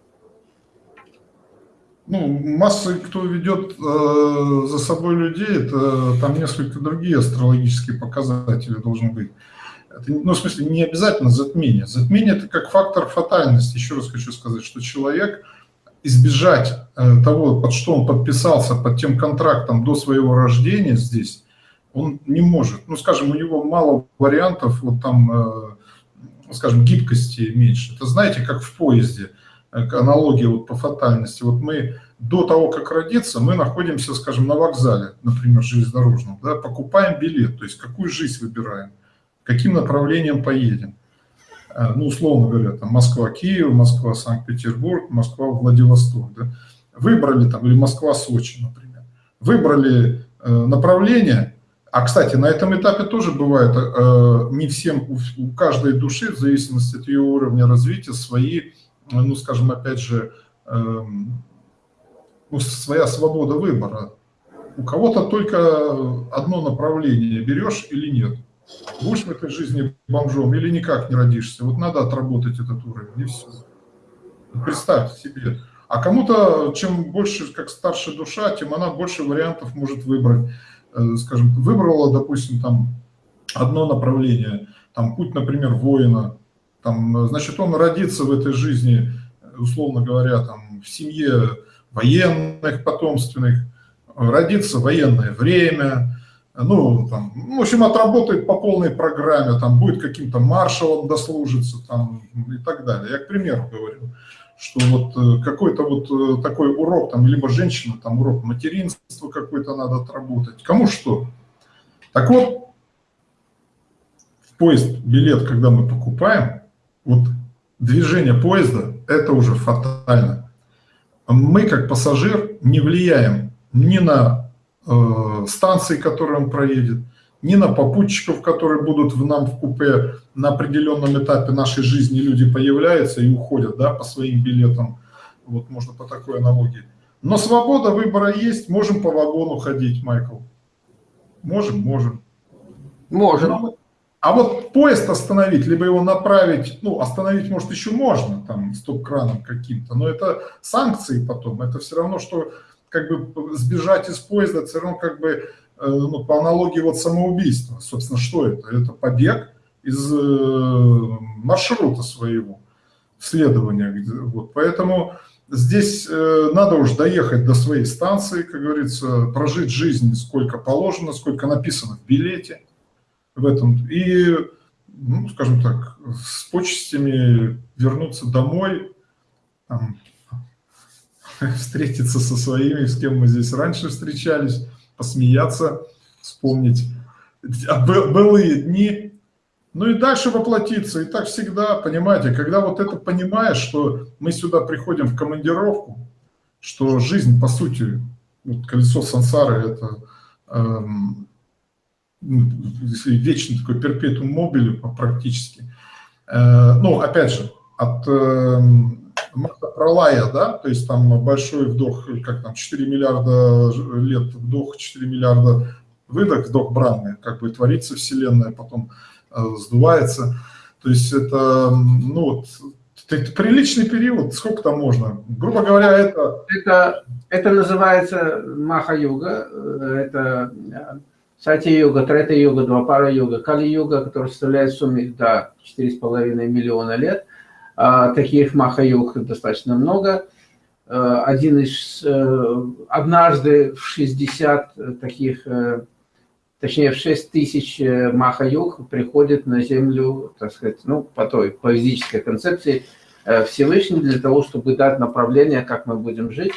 ну, масса, кто ведет э, за собой людей, это там несколько другие астрологические показатели должны быть. Это, ну, в смысле, не обязательно затмение. Затмение – это как фактор фатальности. Еще раз хочу сказать, что человек избежать э, того, под что он подписался, под тем контрактом до своего рождения здесь, он не может. Ну, скажем, у него мало вариантов, вот там, э, скажем, гибкости меньше. Это знаете, как в поезде – аналогия вот по фатальности. Вот мы до того, как родиться, мы находимся, скажем, на вокзале, например, железнодорожном, да, покупаем билет, то есть какую жизнь выбираем, каким направлением поедем. Э, ну, условно говоря, там Москва-Киев, Москва-Санкт-Петербург, Москва-Владивосток. Да. Выбрали там, или Москва-Сочи, например. Выбрали э, направление, а, кстати, на этом этапе тоже бывает, э, не всем, у, у каждой души, в зависимости от ее уровня развития, свои ну, скажем, опять же, эм, ну, своя свобода выбора. У кого-то только одно направление, берешь или нет. Будешь в этой жизни бомжом или никак не родишься. Вот надо отработать этот уровень, и все. Представьте себе. А кому-то, чем больше, как старше душа, тем она больше вариантов может выбрать. Э, скажем, выбрала, допустим, там одно направление, там путь, например, воина, там, значит, он родится в этой жизни, условно говоря, там, в семье военных, потомственных, родится военное время, ну, там, в общем, отработает по полной программе, там, будет каким-то маршалом дослужиться, там, и так далее. Я, к примеру, говорю, что вот э, какой-то вот э, такой урок, там, либо женщина, там, урок материнства какой-то надо отработать, кому что. Так вот, в поезд билет, когда мы покупаем, вот движение поезда – это уже фатально. мы, как пассажир, не влияем ни на э, станции, которые он проедет, ни на попутчиков, которые будут в нам в купе на определенном этапе нашей жизни люди появляются и уходят да, по своим билетам. Вот можно по такой аналогии. Но свобода выбора есть, можем по вагону ходить, Майкл. Можем, можем. Можем. А вот поезд остановить, либо его направить, ну, остановить, может, еще можно, там, стоп-краном каким-то, но это санкции потом, это все равно, что как бы сбежать из поезда, все равно как бы Э, ну, по аналогии вот самоубийства. Собственно, что это? Это побег из э, маршрута своего следования. Вот. Поэтому здесь э, надо уж доехать до своей станции, как говорится, прожить жизнь сколько положено, сколько написано в билете в этом. И, ну, скажем так, с почестями вернуться домой, там, [LAUGHS] встретиться со своими, с кем мы здесь раньше встречались, посмеяться, вспомнить былые дни, ну и дальше воплотиться. И так всегда, понимаете, когда вот это понимаешь, что мы сюда приходим в командировку, что жизнь, по сути, вот колесо сансары – это эм, вечный такой перпетум мобили практически. Э, ну, опять же, от э, Марта Пролая, да, то есть там большой вдох, как там, 4 миллиарда лет вдох, 4 миллиарда выдох, вдох бранный, как бы творится Вселенная, потом э, сдувается. То есть это, ну вот, это приличный период, сколько там можно? Грубо говоря, это... Это, это называется Маха-юга, э, это э, Сати-юга, Трета-юга, Двапара-юга, Кали-юга, который составляет в сумме до 4,5 миллиона лет – а, таких махаюк достаточно много. А, один из, э, однажды в 60 таких, э, точнее в 6 тысяч э, махаюк приходит на Землю, так сказать, ну, по той, по физической концепции Всевышний для того, чтобы дать направление, как мы будем жить.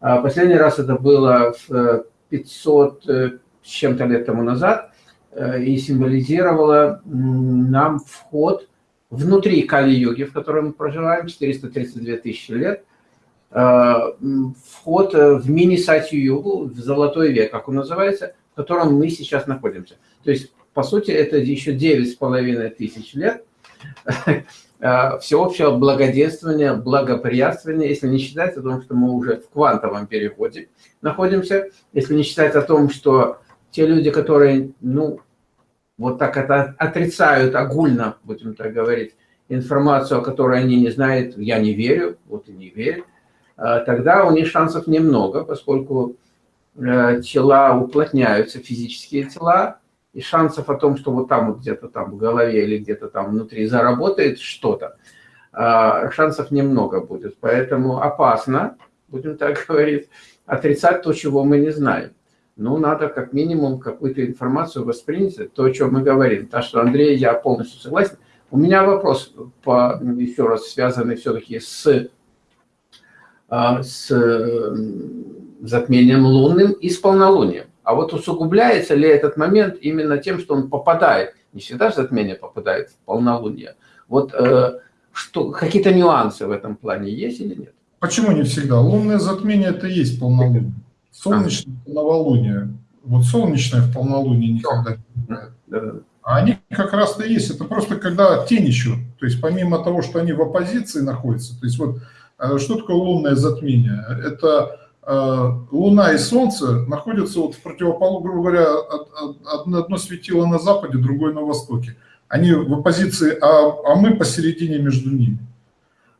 А, последний раз это было в 500 с чем-то лет тому назад и символизировало нам вход внутри Кали-юги, в которой мы проживаем, 432 тысячи лет, э, вход э, в мини-сатью-югу, в золотой век, как он называется, в котором мы сейчас находимся. То есть, по сути, это еще 9,5 тысяч лет э, всеобщего благоденствования, благоприятствования, если не считать о том, что мы уже в квантовом переходе находимся, если не считать о том, что те люди, которые, ну, вот так это отрицают огульно, будем так говорить, информацию, о которой они не знают, я не верю, вот и не верю, а, тогда у них шансов немного, поскольку э, тела уплотняются, физические тела, и шансов о том, что вот там вот где-то там в голове или где-то там внутри заработает что-то, а, шансов немного будет. Поэтому опасно, будем так [LAUGHS] говорить, отрицать то, чего мы не знаем ну, надо как минимум какую-то информацию воспринять, то, о чем мы говорим. Так что, Андрей, я полностью согласен. У меня вопрос, по, еще раз, связанный все-таки с, а, с затмением лунным и с полнолунием. А вот усугубляется ли этот момент именно тем, что он попадает, не всегда затмение попадает в полнолуние, вот э, какие-то нюансы в этом плане есть или нет? Почему не всегда? Лунное затмение – это и есть полнолуние. Солнечное а. новолуние. Вот солнечное в полнолуние никогда не. А они как раз-то есть. Это просто когда тень еще. То есть помимо того, что они в оппозиции находятся, то есть вот э, что такое лунное затмение? Это э, Луна и Солнце находятся вот в противоположном, грубо говоря, одно светило на западе, другое на востоке. Они в оппозиции, а, а мы посередине между ними.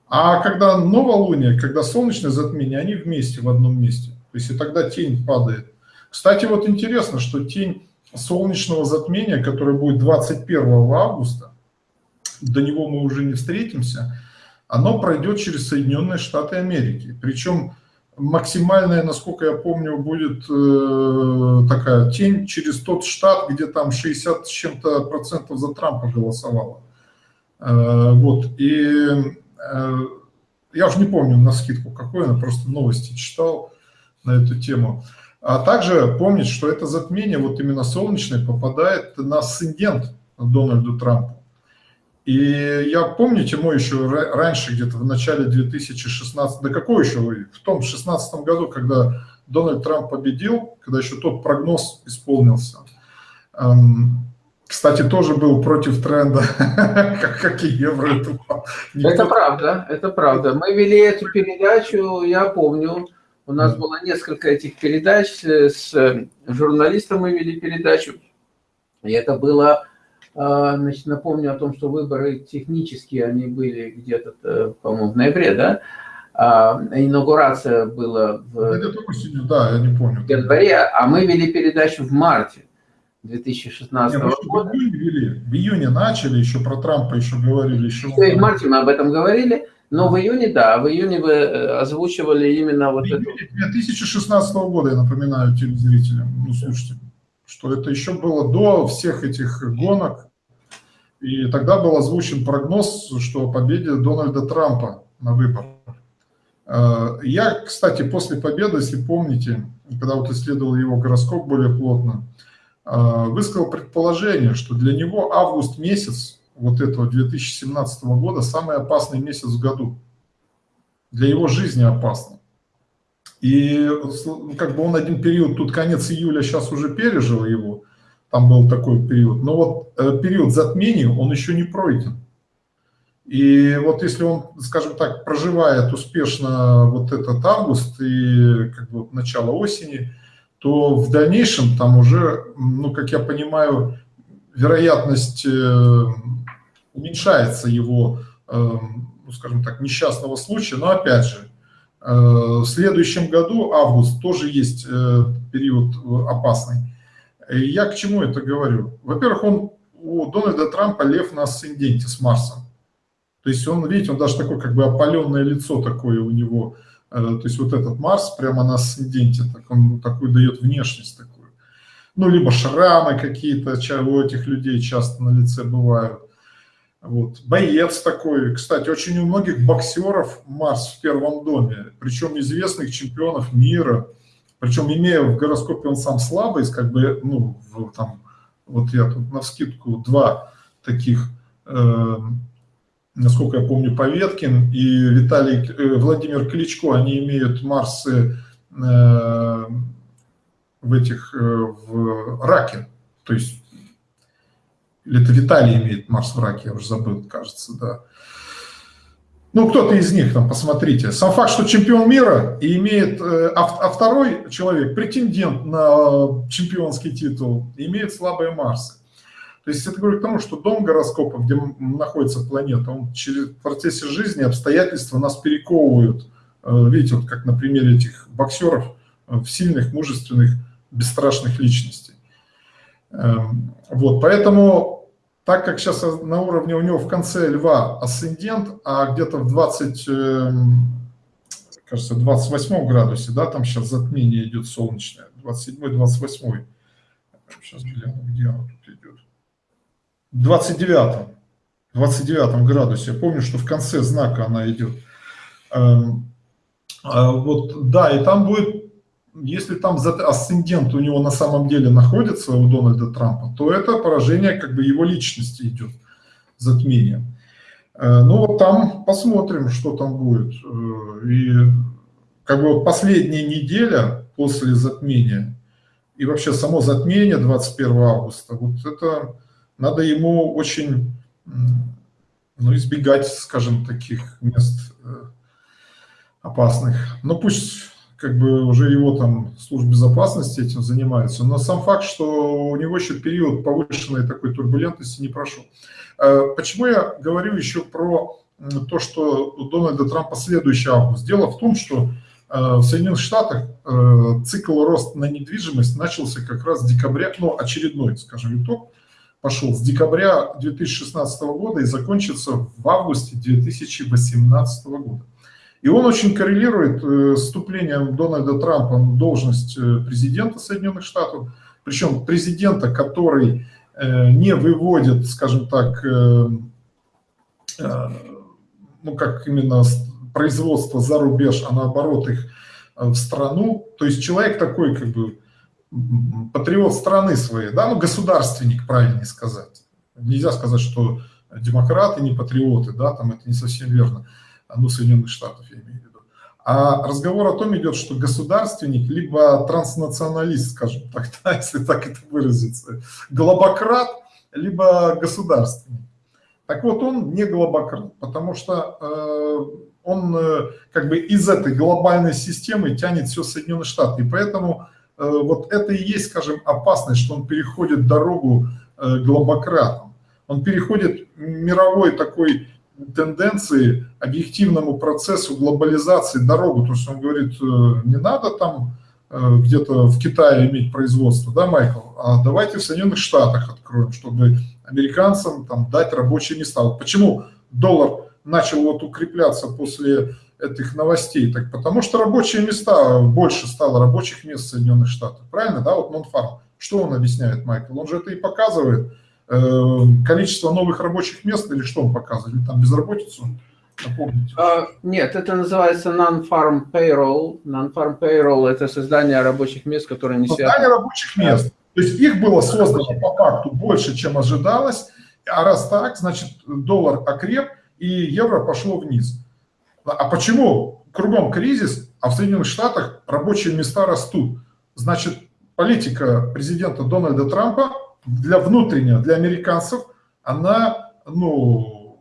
А когда новолуние, когда солнечное затмение, они вместе в одном месте. То есть и тогда тень падает. Кстати, вот интересно, что тень солнечного затмения, которое будет 21 августа, до него мы уже не встретимся, оно пройдет через Соединенные Штаты Америки. Причем максимальная, насколько я помню, будет э, такая тень через тот штат, где там 60 с чем-то процентов за Трампа голосовало. Э, вот, и э, я уже не помню на скидку какой, я просто новости читал на эту тему. А также помнить, что это затмение, вот именно солнечное, попадает на асцендент Дональду Трампу. И я, помните, мой еще раньше, где-то в начале 2016, да какой еще, в том 16 году, когда Дональд Трамп победил, когда еще тот прогноз исполнился, эм, кстати, тоже был против тренда, [LAUGHS] как, и евро. Это правда, это правда. Мы вели эту передачу, я помню, у нас было несколько этих передач, с журналистом мы вели передачу, и это было, а, значит, напомню о том, что выборы технические, они были где-то, э, по-моему, в ноябре, да? А, инаугурация была в да, я не помню. В январе, а мы вели передачу в марте. 2016 Нет, года. В июне, вели, в июне начали, еще про Трампа еще говорили. Еще в марте мы об этом говорили, но в июне, да, в июне вы э, озвучивали именно вот это. 2016 года, я напоминаю телезрителям, ну слушайте, что это еще было до всех этих гонок, и тогда был озвучен прогноз, что о победе Дональда Трампа на выборах. Э, я, кстати, после победы, если помните, когда вот исследовал его гороскоп более плотно, Э, высказал предположение, что для него август месяц вот этого 2017 года самый опасный месяц в году. Для его жизни опасный. И ну, как бы он один период, тут конец июля сейчас уже пережил его, там был такой период, но вот э, период затмения, он еще не пройден. И вот если он, скажем так, проживает успешно вот этот август и как бы начало осени, то в дальнейшем там уже, ну, как я понимаю, вероятность э, уменьшается его, э, ну, скажем так, несчастного случая. Но опять же, э, в следующем году, август, тоже есть период опасный. И я к чему это говорю? Во-первых, он у Дональда Трампа лев на асценденте с Марсом. То есть он, видите, он даже такое как бы опаленное лицо такое у него – Э, то есть вот этот Марс прямо на асценденте, так он такой дает внешность такую. Ну, либо шрамы какие-то у этих людей часто на лице бывают. Вот. Боец такой. Кстати, очень у многих боксеров Марс в первом доме, причем известных чемпионов мира. Причем имея в гороскопе он сам слабый, как бы, ну, там, вот я тут на скидку два таких э, насколько я помню, Поветкин и Виталий э, Владимир Кличко, они имеют Марсы э, в этих, э, в раке, то есть, или это Виталий имеет Марс в раке, я уже забыл, кажется, да. Ну, кто-то из них, там, посмотрите. Сам факт, что чемпион мира и имеет, а, а второй человек, претендент на чемпионский титул, имеет слабые Марсы. То есть это говорит к тому, что дом гороскопа, где находится планета, он через, процессе жизни обстоятельства нас перековывают. Э, видите, вот как на примере этих боксеров, э, в сильных, мужественных, бесстрашных личностей. Эм, вот, поэтому, так как сейчас на уровне у него в конце льва асцендент, а где-то в 20, эм, кажется, 28 градусе, да, там сейчас затмение идет солнечное, 27-28. Сейчас гляну, где оно тут идет. 29, 29 градусе. Я помню, что в конце знака она идет. Эм, а вот, да, и там будет, если там асцендент у него на самом деле находится, у Дональда Трампа, то это поражение как бы его личности идет, затмение. Э, ну вот там посмотрим, что там будет. Э, и как бы вот последняя неделя после затмения, и вообще само затмение 21 августа, вот это надо ему очень ну, избегать, скажем, таких мест э, опасных. Но пусть как бы уже его там служба безопасности этим занимается, но сам факт, что у него еще период повышенной такой турбулентности не прошел. Э, почему я говорю еще про то, что у Дональда Трампа следующий август? Дело в том, что э, в Соединенных Штатах цикл роста на недвижимость начался как раз с декабря, ну, очередной, скажем, итог, пошел с декабря 2016 года и закончится в августе 2018 года. И он очень коррелирует э, с вступлением Дональда Трампа на должность э, президента Соединенных Штатов, причем президента, который э, не выводит, скажем так, ну как именно производство за рубеж, а наоборот их в страну. То есть человек такой как бы патриот страны своей, да, ну, государственник, правильнее сказать. Нельзя сказать, что демократы, не патриоты, да, там это не совсем верно, ну, Соединенных Штатов я имею в виду. А разговор о том идет, что государственник, либо транснационалист, скажем так, [LAUGHS] да, если так это выразиться, глобократ, либо государственник. Так вот, он не глобократ, потому что э, он э, как бы из этой глобальной системы тянет все Соединенные Штаты. И поэтому э, вот это и есть, скажем, опасность, что он переходит дорогу э, глобократам. Он переходит мировой такой тенденции, объективному процессу глобализации дорогу. То есть он говорит, не надо там где-то в Китае иметь производство, да, Майкл, а давайте в Соединенных Штатах откроем, чтобы американцам там дать рабочие места. Вот почему доллар начал вот укрепляться после этих новостей? Так потому что рабочие места, больше стало рабочих мест в Соединенных Штатах. Правильно, да? Вот Нонфарм. Что он объясняет, Майкл? Он же это и показывает. Э, количество новых рабочих мест или что он показывает? Там безработицу? Напомните. Uh, нет, это называется non-farm payroll. Non-farm payroll – это создание рабочих мест, которые не связаны. Создание рабочих мест. То есть их было создано по факту больше, чем ожидалось. А раз так, значит, доллар окреп, и евро пошло вниз. А почему кругом кризис, а в Соединенных Штатах рабочие места растут? Значит, политика президента Дональда Трампа для внутреннего, для американцев, она, ну,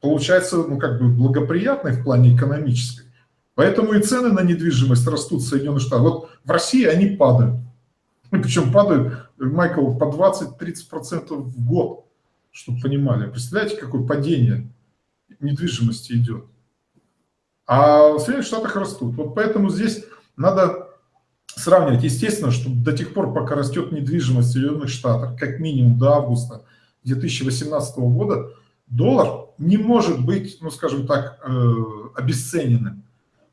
получается, ну, как бы благоприятной в плане экономической. Поэтому и цены на недвижимость растут в Соединенных Штатах. Вот в России они падают. [LAUGHS] Причем падают, Майкл, по 20-30% в год, чтобы понимали. Представляете, какое падение? недвижимости идет. А в Соединенных Штатах растут. Вот поэтому здесь надо сравнивать. Естественно, что до тех пор, пока растет недвижимость в Соединенных Штатах, как минимум до августа 2018 года, доллар не может быть, ну скажем так, э, обесцененным.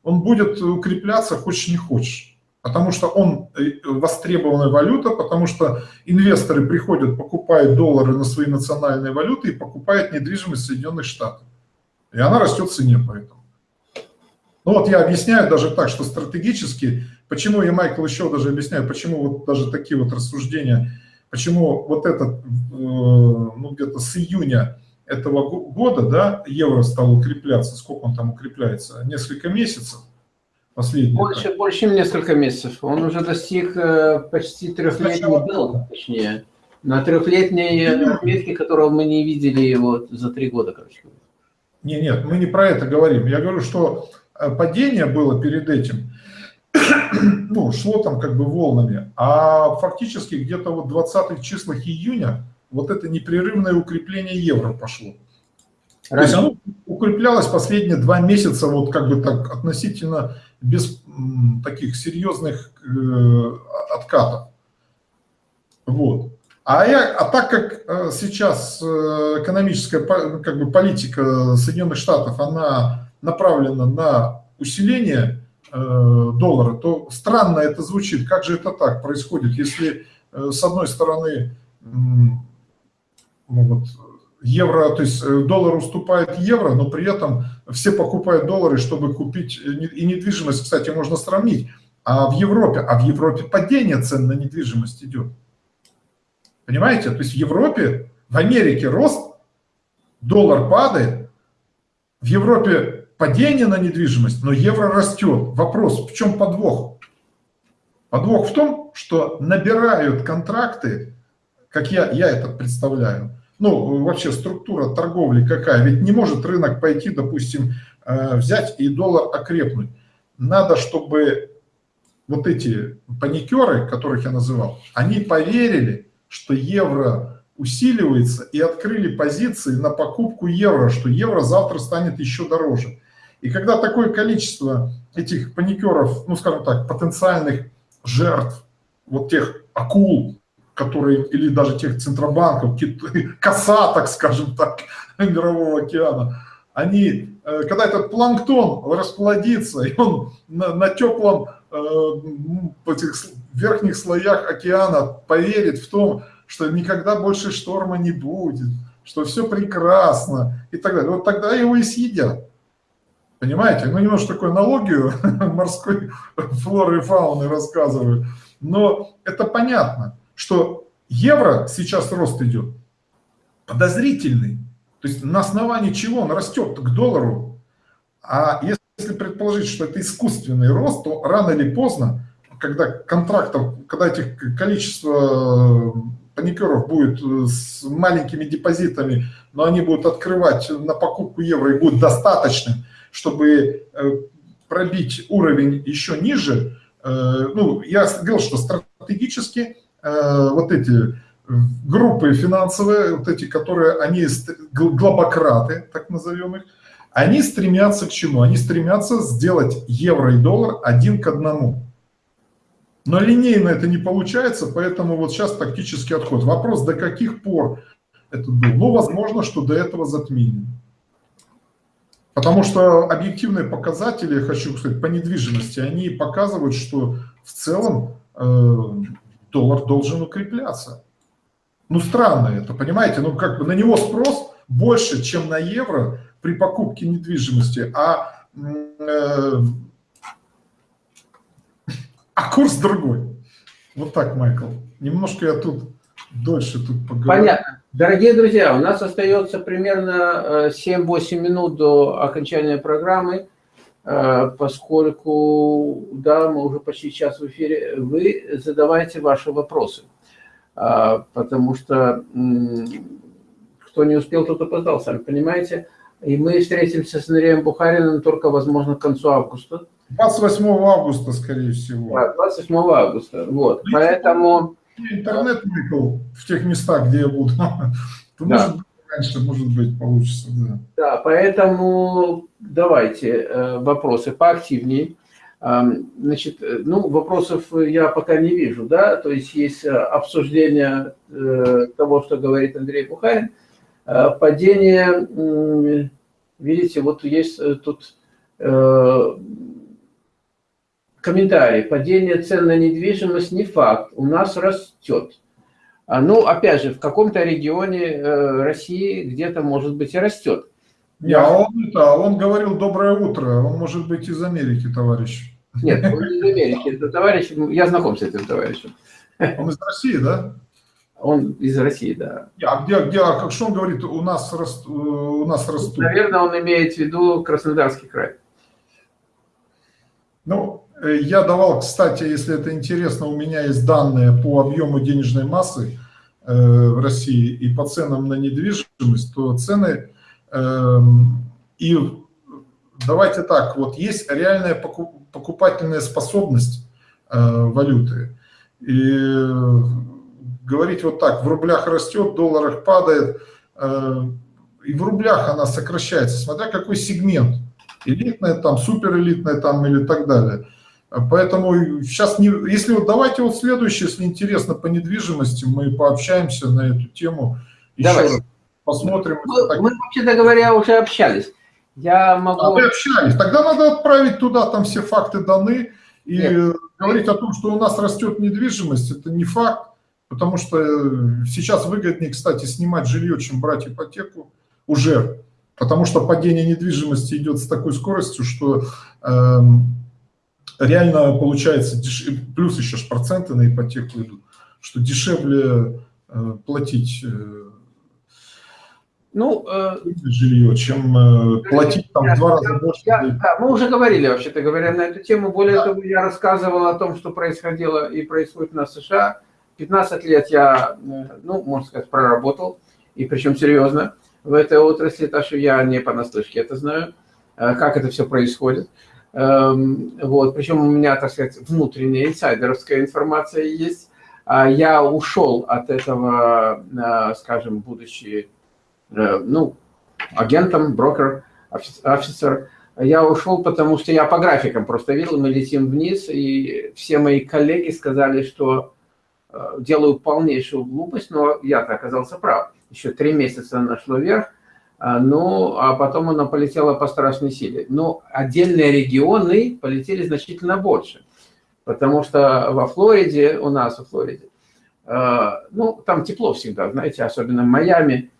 Он будет укрепляться, хочешь не хочешь. Потому что он э, востребованная валюта, потому что инвесторы приходят, покупают доллары на свои национальные валюты и покупают недвижимость Соединенных Штатах. И она растет в цене поэтому. Ну вот я объясняю даже так, что стратегически, почему я, Майкл, еще даже объясняю, почему вот даже такие вот рассуждения, почему вот этот, э, ну где-то с июня этого года, да, евро стал укрепляться, сколько он там укрепляется, несколько месяцев, последний. Больше, так. больше, чем несколько месяцев. Он уже достиг э, почти трехлетнего долга, точнее, на трехлетней отметке, которого мы не видели вот за три года, короче. Не, нет, мы не про это говорим. Я говорю, что э, падение было перед этим, ну, шло там как бы волнами, а фактически где-то вот в 20-х числах июня вот это непрерывное укрепление евро пошло. То есть оно укреплялось последние два месяца вот как бы так относительно без таких серьезных э, откатов. Вот. А, я, а так как э, сейчас э, экономическая как бы, политика Соединенных Штатов, она направлена на усиление доллара, то странно это звучит. Как же это так происходит, если с одной стороны ну, вот, евро, то есть доллар уступает евро, но при этом все покупают доллары, чтобы купить, и недвижимость, кстати, можно сравнить, а в Европе, а в Европе падение цен на недвижимость идет. Понимаете? То есть в Европе, в Америке рост, доллар падает, в Европе падение на недвижимость, но евро растет. Вопрос, в чем подвох? Подвох в том, что набирают контракты, как я, я это представляю, ну, вообще структура торговли какая, ведь не может рынок пойти, допустим, э, взять и доллар окрепнуть. Надо, чтобы вот эти паникеры, которых я называл, они поверили, что евро усиливается и открыли позиции на покупку евро, что евро завтра станет еще дороже. И когда такое количество этих паникеров, ну скажем так, потенциальных жертв, вот тех акул, которые, или даже тех центробанков, [LAUGHS] косаток, скажем так, [LAUGHS] мирового океана, они, э, когда этот планктон расплодится, и он на, на теплом э, этих верхних слоях океана поверит в том, что никогда больше шторма не будет, что все прекрасно и так далее. Вот тогда его и съедят. Понимаете? Ну, немножко такую аналогию [LAUGHS] морской флоры и фауны рассказываю. Но это понятно, что евро сейчас рост идет подозрительный. То есть на основании чего он растет к доллару? А если предположить, что это искусственный рост, то рано или поздно, когда контрактов, когда этих количество паникеров будет с маленькими депозитами, но они будут открывать на покупку евро и будет достаточным, чтобы э, пробить уровень еще ниже, э, ну, я говорил, что стратегически э, вот эти группы финансовые, вот эти, которые, они глобократы, так назовем их, они стремятся к чему? Они стремятся сделать евро и доллар один к одному. Но линейно это не получается, поэтому вот сейчас тактический отход. Вопрос, до каких пор это был? Ну, возможно, что до этого затмения. Потому что объективные показатели, хочу сказать, по недвижимости, они показывают, что в целом э, доллар должен укрепляться. Ну, странно это, понимаете? Ну, как бы на него спрос больше, чем на евро при покупке недвижимости, а, э, [LAUGHS] а курс другой. Вот так, Майкл. Немножко я тут дольше тут поговорю. Понятно. Дорогие друзья, у нас остается примерно 7-8 э, минут до окончания программы, э, поскольку, да, мы уже почти час в эфире, вы задавайте ваши вопросы, э, потому что кто не успел, тот опоздал, сами понимаете. И мы встретимся с Андреем Бухариным только, возможно, к концу августа. 28 августа, скорее всего. Да, 28 августа, вот, ну, поэтому интернет выкл в тех местах, где я буду, [LAUGHS] то да. может быть раньше, может быть, получится, да. Да, поэтому давайте э, вопросы поактивнее. Значит, э, ну, вопросов я пока не вижу, да, то есть есть э, обсуждение того, что говорит Андрей Бухарин. Падение, видите, вот есть тут комментарий. Падение цен на недвижимость не факт, у нас растет. А, ну, опять же, в каком-то регионе э, России где-то, может быть, и растет. Не, а он, это, он говорил «доброе утро», он может быть из Америки, товарищ. Нет, он из Америки, это товарищ, я знаком с этим товарищем. Он из России, да? Он из России, да. А где, где, а как что он говорит, у нас, раст, у нас растут? Наверное, он имеет в виду Краснодарский край. Ну, Э, я давал, кстати, если это интересно, у меня есть данные по объему денежной массы э, в России и по ценам на недвижимость, то цены эм, и давайте так, вот есть реальная покупательная способность э, валюты. И говорить вот так, в рублях растет, в долларах падает, и в рублях она сокращается, смотря какой сегмент, элитная там, суперэлитная там или так далее. Поэтому сейчас, не, если вот давайте вот следующее, если интересно по недвижимости, мы пообщаемся на эту тему. Давай. Еще раз посмотрим. Мы, так... мы вообще-то говоря, уже общались. Я могу... А вы общались. Тогда надо отправить туда, там все факты даны. И Нет. говорить о том, что у нас растет недвижимость, это не факт. Потому что сейчас выгоднее, кстати, снимать жилье, чем брать ипотеку уже. Потому что падение недвижимости идет с такой скоростью, что... Э, реально получается, плюс еще ж проценты на ипотеку идут, что дешевле э, платить э, ну, э, жилье, чем э, платить там в два раза больше. Я, да, мы уже говорили, вообще-то говоря, на эту тему. Более да. того, я рассказывал о том, что происходило и происходит на США. 15 лет я, э, ну, можно сказать, проработал, и причем серьезно в этой отрасли, так что я не понаслышке это знаю, э, как это все происходит. Эм, вот, причем у меня, так сказать, внутренняя инсайдерская информация есть. А я ушел от этого, э, скажем, будучи, э, ну, агентом, брокер, офицер. Я ушел, потому что я по графикам просто видел, мы летим вниз, и все мои коллеги сказали, что э, делаю полнейшую глупость, но я-то оказался прав. Еще три месяца нашло вверх, ну, а потом она полетела по страшной силе. Но отдельные регионы полетели значительно больше, потому что во Флориде, у нас во Флориде, а, ну, там тепло всегда, знаете, особенно в Майами,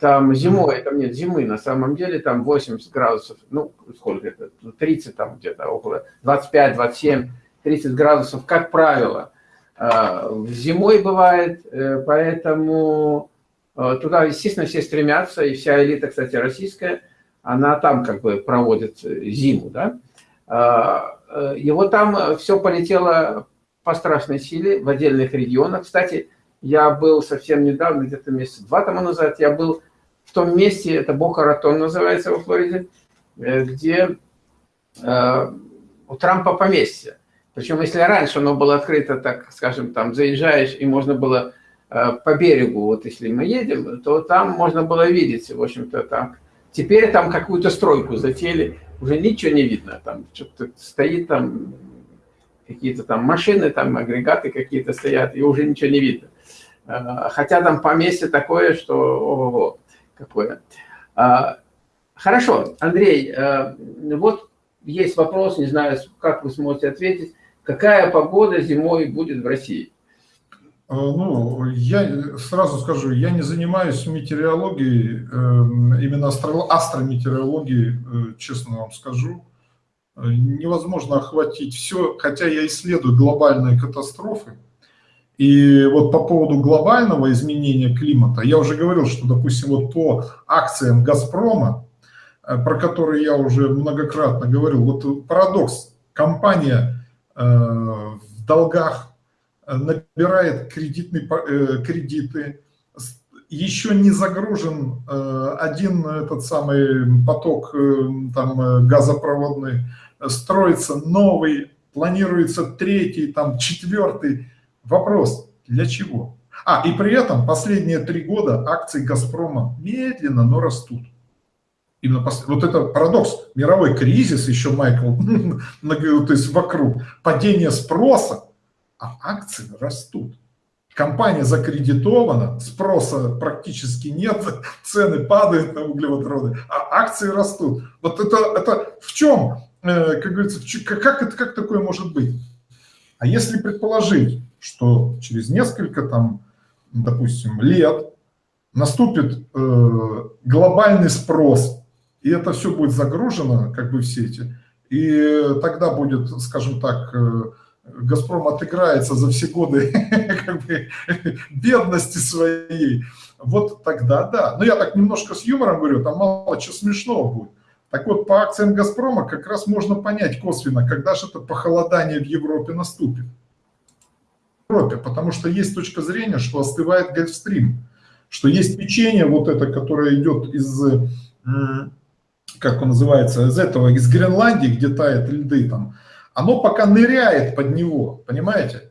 там зимой, там нет зимы, на самом деле там 80 градусов, ну, сколько это, 30 там где-то, около 25, 27, 30 градусов, как правило. А, зимой бывает, э, поэтому Туда, естественно, все стремятся, и вся элита, кстати, российская, она там как бы проводит зиму, да. И вот там все полетело по страшной силе в отдельных регионах. Кстати, я был совсем недавно, где-то месяца два тому назад, я был в том месте, это Бока-Ратон называется во Флориде, э, где э, у Трампа поместье. Причем, если раньше оно было открыто, так скажем, там заезжаешь, и можно было э, по берегу, вот если мы едем, то там можно было видеть, в общем-то, так. Теперь там какую-то стройку затеяли, уже ничего не видно, там что-то стоит там, какие-то там машины, там агрегаты какие-то стоят, и уже ничего не видно. Э, хотя там поместье такое, что ого-го, какое. А, хорошо, Андрей, э, вот есть вопрос, не знаю, как вы сможете ответить. Какая погода зимой будет в России? Э, ну, я сразу скажу, я не занимаюсь метеорологией, именно астрометеорологией, честно вам скажу. Невозможно охватить все, хотя я исследую глобальные катастрофы, и вот по поводу глобального изменения климата, я уже говорил, что, допустим, вот по акциям «Газпрома», э, про которые я уже многократно говорил, вот парадокс, компания э, в долгах э, набирает кредитные, кредиты, еще не загружен один этот самый поток там, газопроводный, строится новый, планируется третий, там четвертый, Вопрос, для чего? А, и при этом последние три года акции «Газпрома» медленно, но растут. Именно пос... Вот это парадокс. Мировой кризис еще, Майкл, [LAUGHS] то есть вокруг. Падение спроса, а акции растут. Компания закредитована, спроса практически нет, [LAUGHS] цены падают на углеводороды, а акции растут. Вот это, это в чем, э, как говорится, как, это, как такое может быть? А если предположить, что через несколько, там, допустим, лет наступит э, глобальный спрос, и это все будет загружено как бы в сети, и тогда будет, скажем так, э, Газпром отыграется за все годы [LAUGHS] бедности своей, вот тогда да. Но я так немножко с юмором говорю, там мало чего смешного будет. Так вот, по акциям «Газпрома» как раз можно понять косвенно, когда же это похолодание в Европе наступит. Европе, потому что есть точка зрения, что остывает Гольфстрим, что есть течение вот это, которое идет из, как он называется, из этого, из Гренландии, где тает льды там, оно пока ныряет под него, понимаете?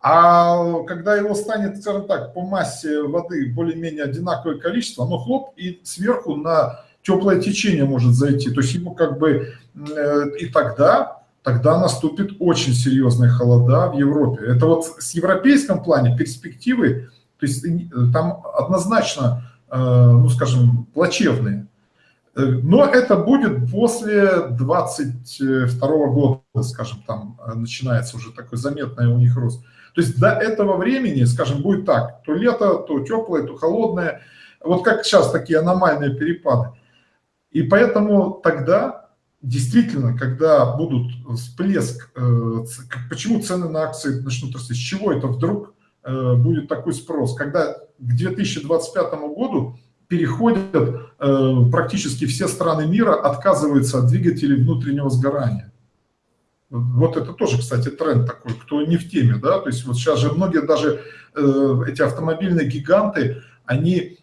А когда его станет, скажем так, по массе воды более-менее одинаковое количество, оно хлоп и сверху на теплое течение может зайти. То есть ему как бы э, и тогда тогда наступит очень серьезные холода в Европе. Это вот с европейском плане перспективы, то есть э, там однозначно, э, ну скажем, плачевные. Э, но это будет после 22 года, скажем, там начинается уже такой заметный у них рост. То есть до этого времени, скажем, будет так, то лето, то теплое, то холодное, вот как сейчас такие аномальные перепады. И поэтому тогда действительно, когда будут всплеск, э, почему цены на акции начнут расти, с чего это вдруг э, будет такой спрос, когда к 2025 году переходят э, практически все страны мира, отказываются от двигателей внутреннего сгорания. Вот это тоже, кстати, тренд такой, кто не в теме, да, то есть вот сейчас же многие даже эти автомобильные гиганты, они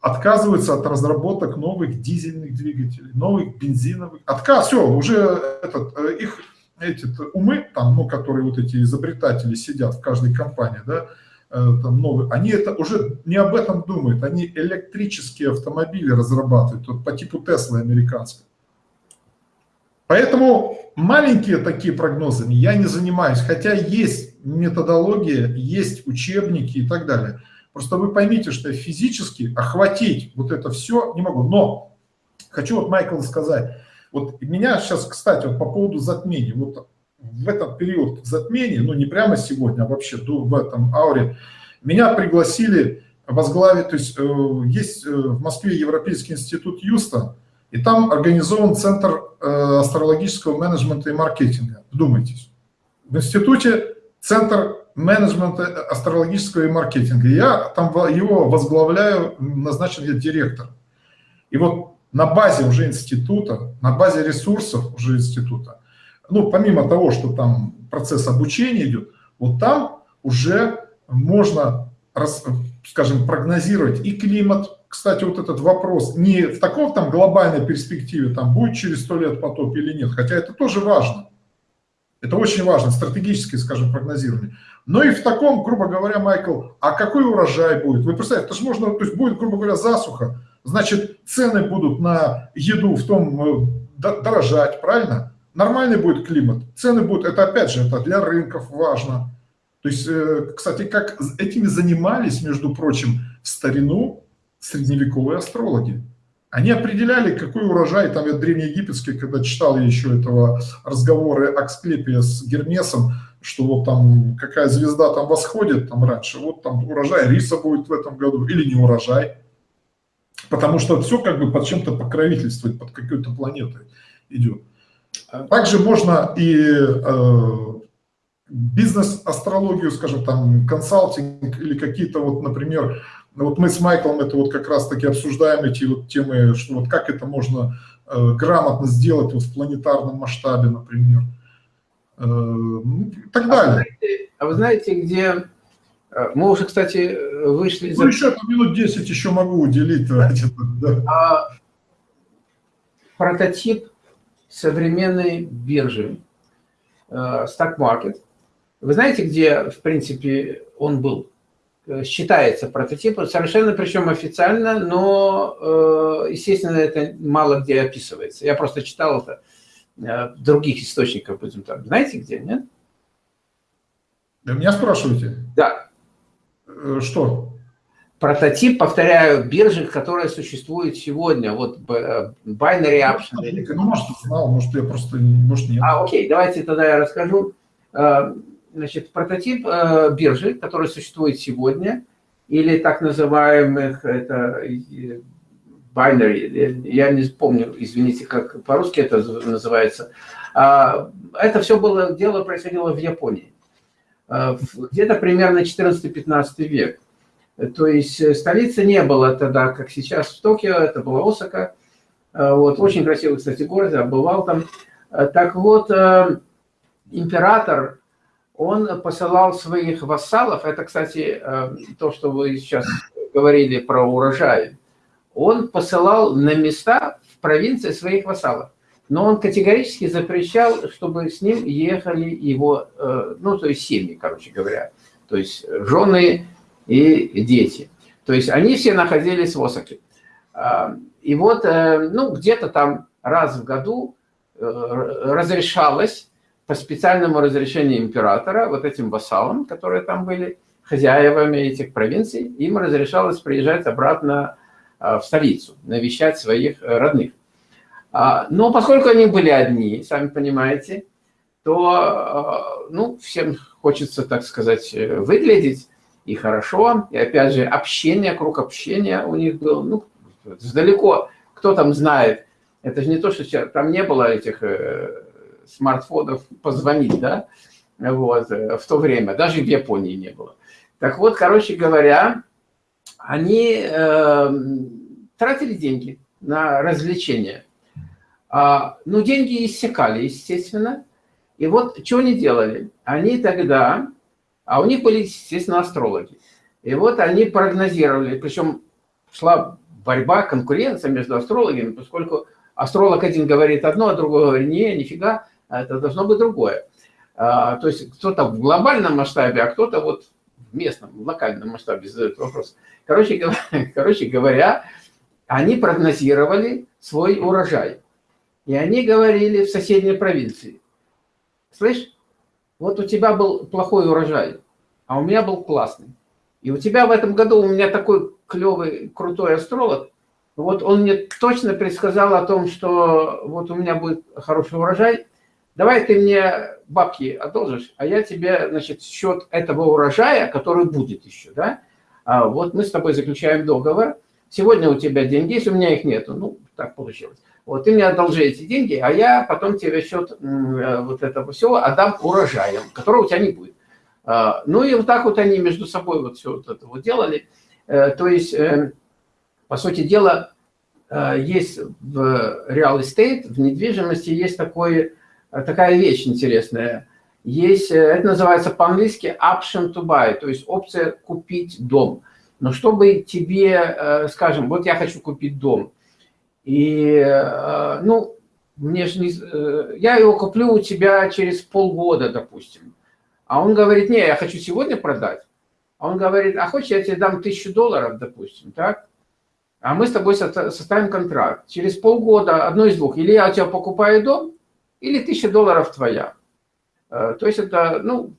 отказываются от разработок новых дизельных двигателей, новых бензиновых. Отказ, все, уже этот, э, их эти умы, там, ну, которые вот эти изобретатели сидят в каждой компании, да, э, там новые, они это уже не об этом думают, они электрические автомобили разрабатывают, вот по типу Теслы американской. Поэтому маленькие такие прогнозами я не занимаюсь, хотя есть методология, есть учебники и так далее. Просто вы поймите, что физически охватить вот это все не могу. Но хочу вот Майкл сказать, вот меня сейчас, кстати, вот по поводу затмений, вот в этот период затмения, ну не прямо сегодня, а вообще в этом ауре, меня пригласили возглавить, то есть э, есть э, в Москве Европейский институт Юста, и там организован Центр э, астрологического менеджмента и маркетинга. Вдумайтесь. В институте Центр менеджмента астрологического и маркетинга. Я там его возглавляю, назначен я директор. И вот на базе уже института, на базе ресурсов уже института, ну, помимо того, что там процесс обучения идет, вот там уже можно, скажем, прогнозировать и климат. Кстати, вот этот вопрос не в таком там глобальной перспективе, там будет через сто лет потоп или нет, хотя это тоже важно. Это очень важно, стратегическое, скажем, прогнозирование. Но и в таком, грубо говоря, Майкл, а какой урожай будет? Вы представляете, это же можно, то есть будет, грубо говоря, засуха, значит, цены будут на еду в том э, дорожать, правильно? Нормальный будет климат, цены будут, это опять же, это для рынков важно. То есть, э, кстати, как этими занимались, между прочим, в старину средневековые астрологи. Они определяли, какой урожай, там я древнеегипетский, когда читал я еще этого разговоры Аксклепия с Гермесом, что вот там какая звезда там восходит там раньше, вот там урожай риса будет в этом году или не урожай. Потому что все как бы под чем-то покровительствует, под какой-то планетой идет. Также можно и э, бизнес-астрологию, скажем, там, консалтинг или какие-то вот, например, вот мы с Майклом это вот как раз-таки обсуждаем эти вот темы, что вот как это можно э, грамотно сделать вот в планетарном масштабе, например, э, ну, и так далее. А вы знаете, а вы знаете где... Мы уже, кстати, вышли... Ну, еще там минут 10 еще могу уделить. Да. А, прототип современной биржи, э, Stock Market. Вы знаете, где, в принципе, он был? Э, считается прототипом, совершенно причем официально, но, э, естественно, это мало где описывается. Я просто читал это в других источниках, будем так. Знаете где, нет? Да меня спрашиваете? Да. Что? Прототип, повторяю, биржи, которая существует сегодня, вот э, binary option. Ну, может, знал, может, я просто, может, нет. А, окей, давайте тогда я расскажу. Э, значит, прототип э, биржи, которая существует сегодня, или так называемых, это binary, я не помню, извините, как по-русски это называется. А, это все было, дело происходило в Японии. Где-то примерно 14-15 век. То есть э, столицы не было тогда, как сейчас в Токио, это была Осака. Э, вот, очень красивый, кстати, город, я бывал там. Э, так вот, император, он посылал своих вассалов, это, кстати, то, что вы сейчас говорили про урожай, он посылал на места в провинции своих вассалов. Но он категорически запрещал, чтобы с ним ехали его, ну, то есть семьи, короче говоря. То есть жены, и дети. То есть они все находились в Осаке. А, и вот, э, ну, где-то там раз в году э, разрешалось по специальному разрешению императора, вот этим вассалам, которые там были, хозяевами этих провинций, им разрешалось приезжать обратно а, в столицу, навещать своих родных. А, но поскольку они были одни, сами понимаете, то, ну, всем хочется, так сказать, э, выглядеть и хорошо. И опять же, общение, круг общения у них был, ну, далеко, кто там знает. Это же не то, что там не было этих э, смартфонов позвонить, да, вот, э, в то время, даже в Японии не было. Так вот, короче говоря, они э, тратили деньги на развлечения. А, ну, деньги иссякали, естественно. И вот что они делали? Они тогда а у них были, естественно, астрологи. И вот они прогнозировали, причем шла борьба, конкуренция между астрологами, поскольку астролог один говорит одно, а другой говорит, не, нифига, это должно быть другое. А, то есть кто-то в глобальном масштабе, а кто-то вот в местном, в локальном масштабе задает вопрос. Короче говоря, [LAUGHS] короче говоря, они прогнозировали свой урожай. И они говорили в соседней провинции. Слышь, вот у тебя был плохой урожай, а у меня был классный. И у тебя в этом году у меня такой клевый, крутой астролог, вот он мне точно предсказал о том, что вот у меня будет хороший урожай, давай ты мне бабки одолжишь, а я тебе, значит, счет этого урожая, который будет еще, да, а вот мы с тобой заключаем договор, сегодня у тебя деньги есть, у меня их нету, ну, так получилось. Вот ты мне одолжи эти деньги, а я потом тебе счет э, вот этого всего отдам урожаем, которого у тебя не будет. А, ну и вот так вот они между собой вот все вот это вот делали. Э, то есть, э, по сути дела, есть в real estate, в недвижимости есть такой, такая вещь интересная. Есть, это называется по-английски option to buy, то есть опция купить дом. Но чтобы тебе, скажем, вот я хочу купить дом, и, ну, мне же не, я его куплю у тебя через полгода, допустим. А он говорит, не, я хочу сегодня продать. А он говорит, а хочешь, я тебе дам тысячу долларов, допустим, так? А мы с тобой составим контракт. Через полгода одно из двух. Или я у тебя покупаю дом, или тысяча долларов твоя. Э, то есть это, ну,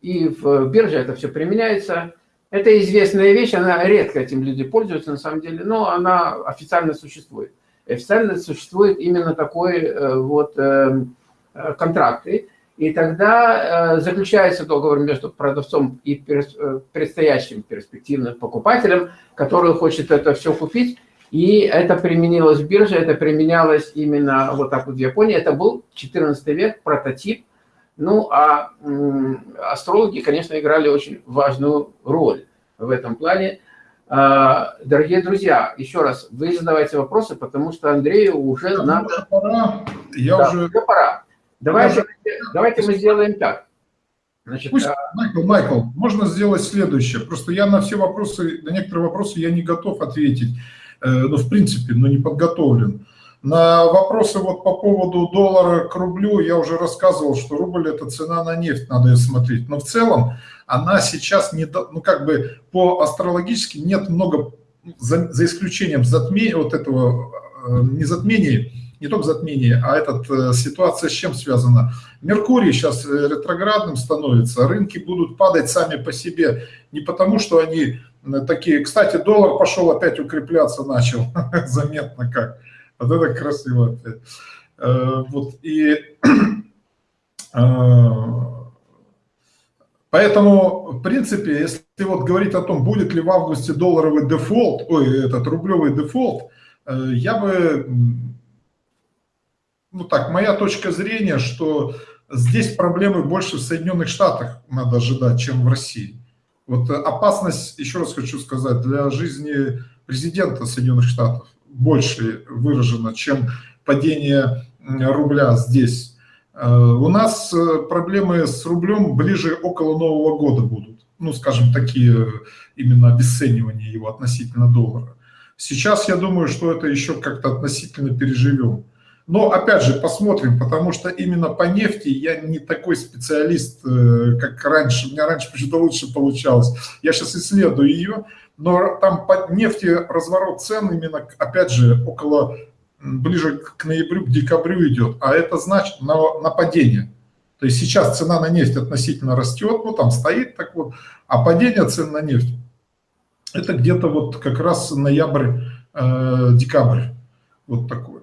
и в бирже это все применяется. Это известная вещь, она редко этим люди пользуются на самом деле, но она официально существует. Официально существует именно такой э, вот э, контракты. И тогда э, заключается договор между продавцом и э, предстоящим перспективным покупателем, который хочет это все купить. И это применилось в бирже, это применялось именно вот так вот в Японии. Это был 14 век, прототип. Ну, а астрологи, конечно, играли очень важную роль в этом плане. А, дорогие друзья, еще раз, вы задавайте вопросы, потому что Андрею уже да, надо... Пора. Я да, уже... уже пора. Давайте, давайте мы сделаем так. Значит, Пусть, а... Майкл, Майкл, можно сделать следующее. Просто я на все вопросы, на некоторые вопросы я не готов ответить. Э, ну, в принципе, но не подготовлен. На вопросы вот по поводу доллара к рублю я уже рассказывал, что рубль – это цена на нефть, надо ее смотреть. Но в целом она сейчас, не, ну как бы по астрологически нет много, за, за исключением затмения, вот этого э, не затмения, не только затмение, а эта э, ситуация с чем связана? Меркурий сейчас э, ретроградным становится, рынки будут падать сами по себе, не потому что они такие... Кстати, доллар пошел опять укрепляться начал, [LAUGHS] заметно как. Вот это красиво опять. Вот, и... [CLEARS THROAT] Поэтому, в принципе, если вот говорить о том, будет ли в августе долларовый дефолт, ой, этот рублевый дефолт, я бы ну так, моя точка зрения, что здесь проблемы больше в Соединенных Штатах надо ожидать, чем в России. Вот опасность, еще раз хочу сказать, для жизни президента Соединенных Штатов больше выражена, чем падение рубля здесь. Э, у нас э, проблемы с рублем ближе около Нового года будут. Ну, скажем, такие именно обесценивания его относительно доллара. Сейчас я думаю, что это еще как-то относительно переживем. Но опять же, посмотрим, потому что именно по нефти я не такой специалист, э, как раньше. У меня раньше почему-то лучше получалось. Я сейчас исследую ее, но там по нефти разворот цен именно, опять же, около, ближе к ноябрю, к декабрю идет. А это значит на, на падение. То есть сейчас цена на нефть относительно растет, ну там стоит так вот, а падение цен на нефть, это где-то вот как раз ноябрь-декабрь. Э, вот такой.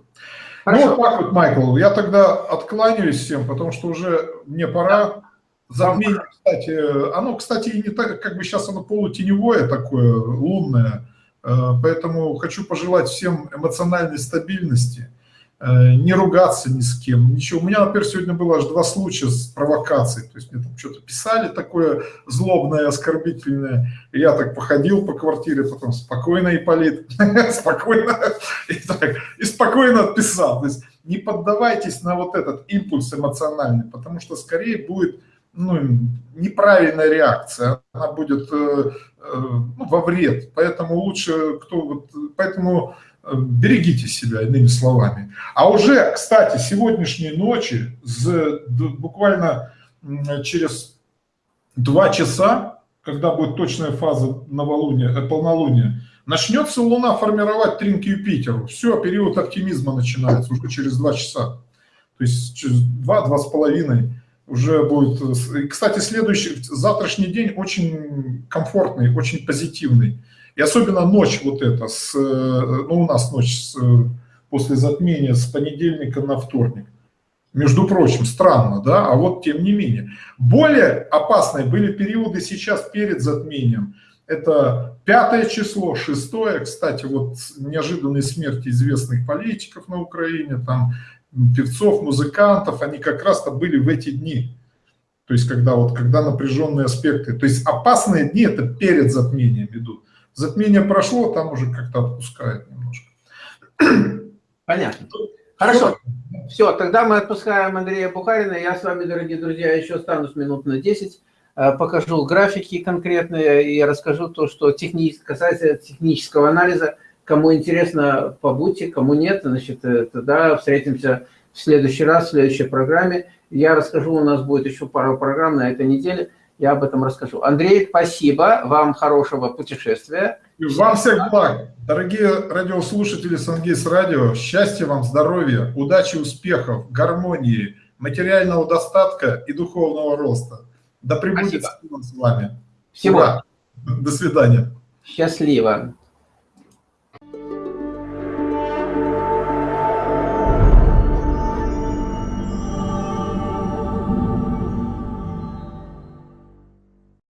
Хорошо. Ну, вот так вот, Майкл, я тогда откланяюсь всем, потому что уже мне пора. Затмение, кстати, оно, кстати, и не так, как бы сейчас оно полутеневое такое, лунное, э, поэтому хочу пожелать всем эмоциональной стабильности, Э, не ругаться ни с кем, ничего. У меня, например, сегодня было аж два случая с провокацией, то есть мне там что-то писали такое злобное, оскорбительное, и я так походил по квартире, потом спокойно, Ипполит, [LAUGHS] спокойно, и, так, и спокойно отписал. То есть не поддавайтесь на вот этот импульс эмоциональный, потому что скорее будет ну, неправильная реакция, она будет э, э, ну, во вред, поэтому лучше, кто вот, поэтому берегите себя, иными словами. А уже, кстати, сегодняшней ночи, буквально через два часа, когда будет точная фаза новолуния, э, полнолуния, начнется Луна формировать тринки Юпитеру. Все, период оптимизма начинается уже через два часа. То есть через два-два с половиной уже будет... Кстати, следующий, завтрашний день очень комфортный, очень позитивный. И особенно ночь вот эта, с, э, ну у нас ночь с, э, после затмения с понедельника на вторник. Между прочим, странно, да, а вот тем не менее. Более опасные были периоды сейчас перед затмением. Это пятое число, шестое, кстати, вот неожиданные смерти известных политиков на Украине, там певцов, музыкантов, они как раз-то были в эти дни. То есть когда, вот, когда напряженные аспекты, то есть опасные дни это перед затмением идут. Затмение прошло, там уже как-то отпускает немножко. Понятно. Хорошо. Все, тогда мы отпускаем Андрея Бухарина. Я с вами, дорогие друзья, еще останусь минут на 10. Э, покажу графики конкретные и расскажу то, что техни... касается технического анализа. Кому интересно, побудьте, кому нет, значит, э, тогда встретимся в следующий раз, в следующей программе. Я расскажу, у нас будет еще пару программ на этой неделе, я об этом расскажу. Андрей, спасибо, вам хорошего путешествия. И вам всех благ. Дорогие радиослушатели Сангейс Радио, счастья вам, здоровья, удачи, успехов, гармонии, материального достатка и духовного роста. Да пребудет с вами. Всего. Ура. До свидания. Счастливо.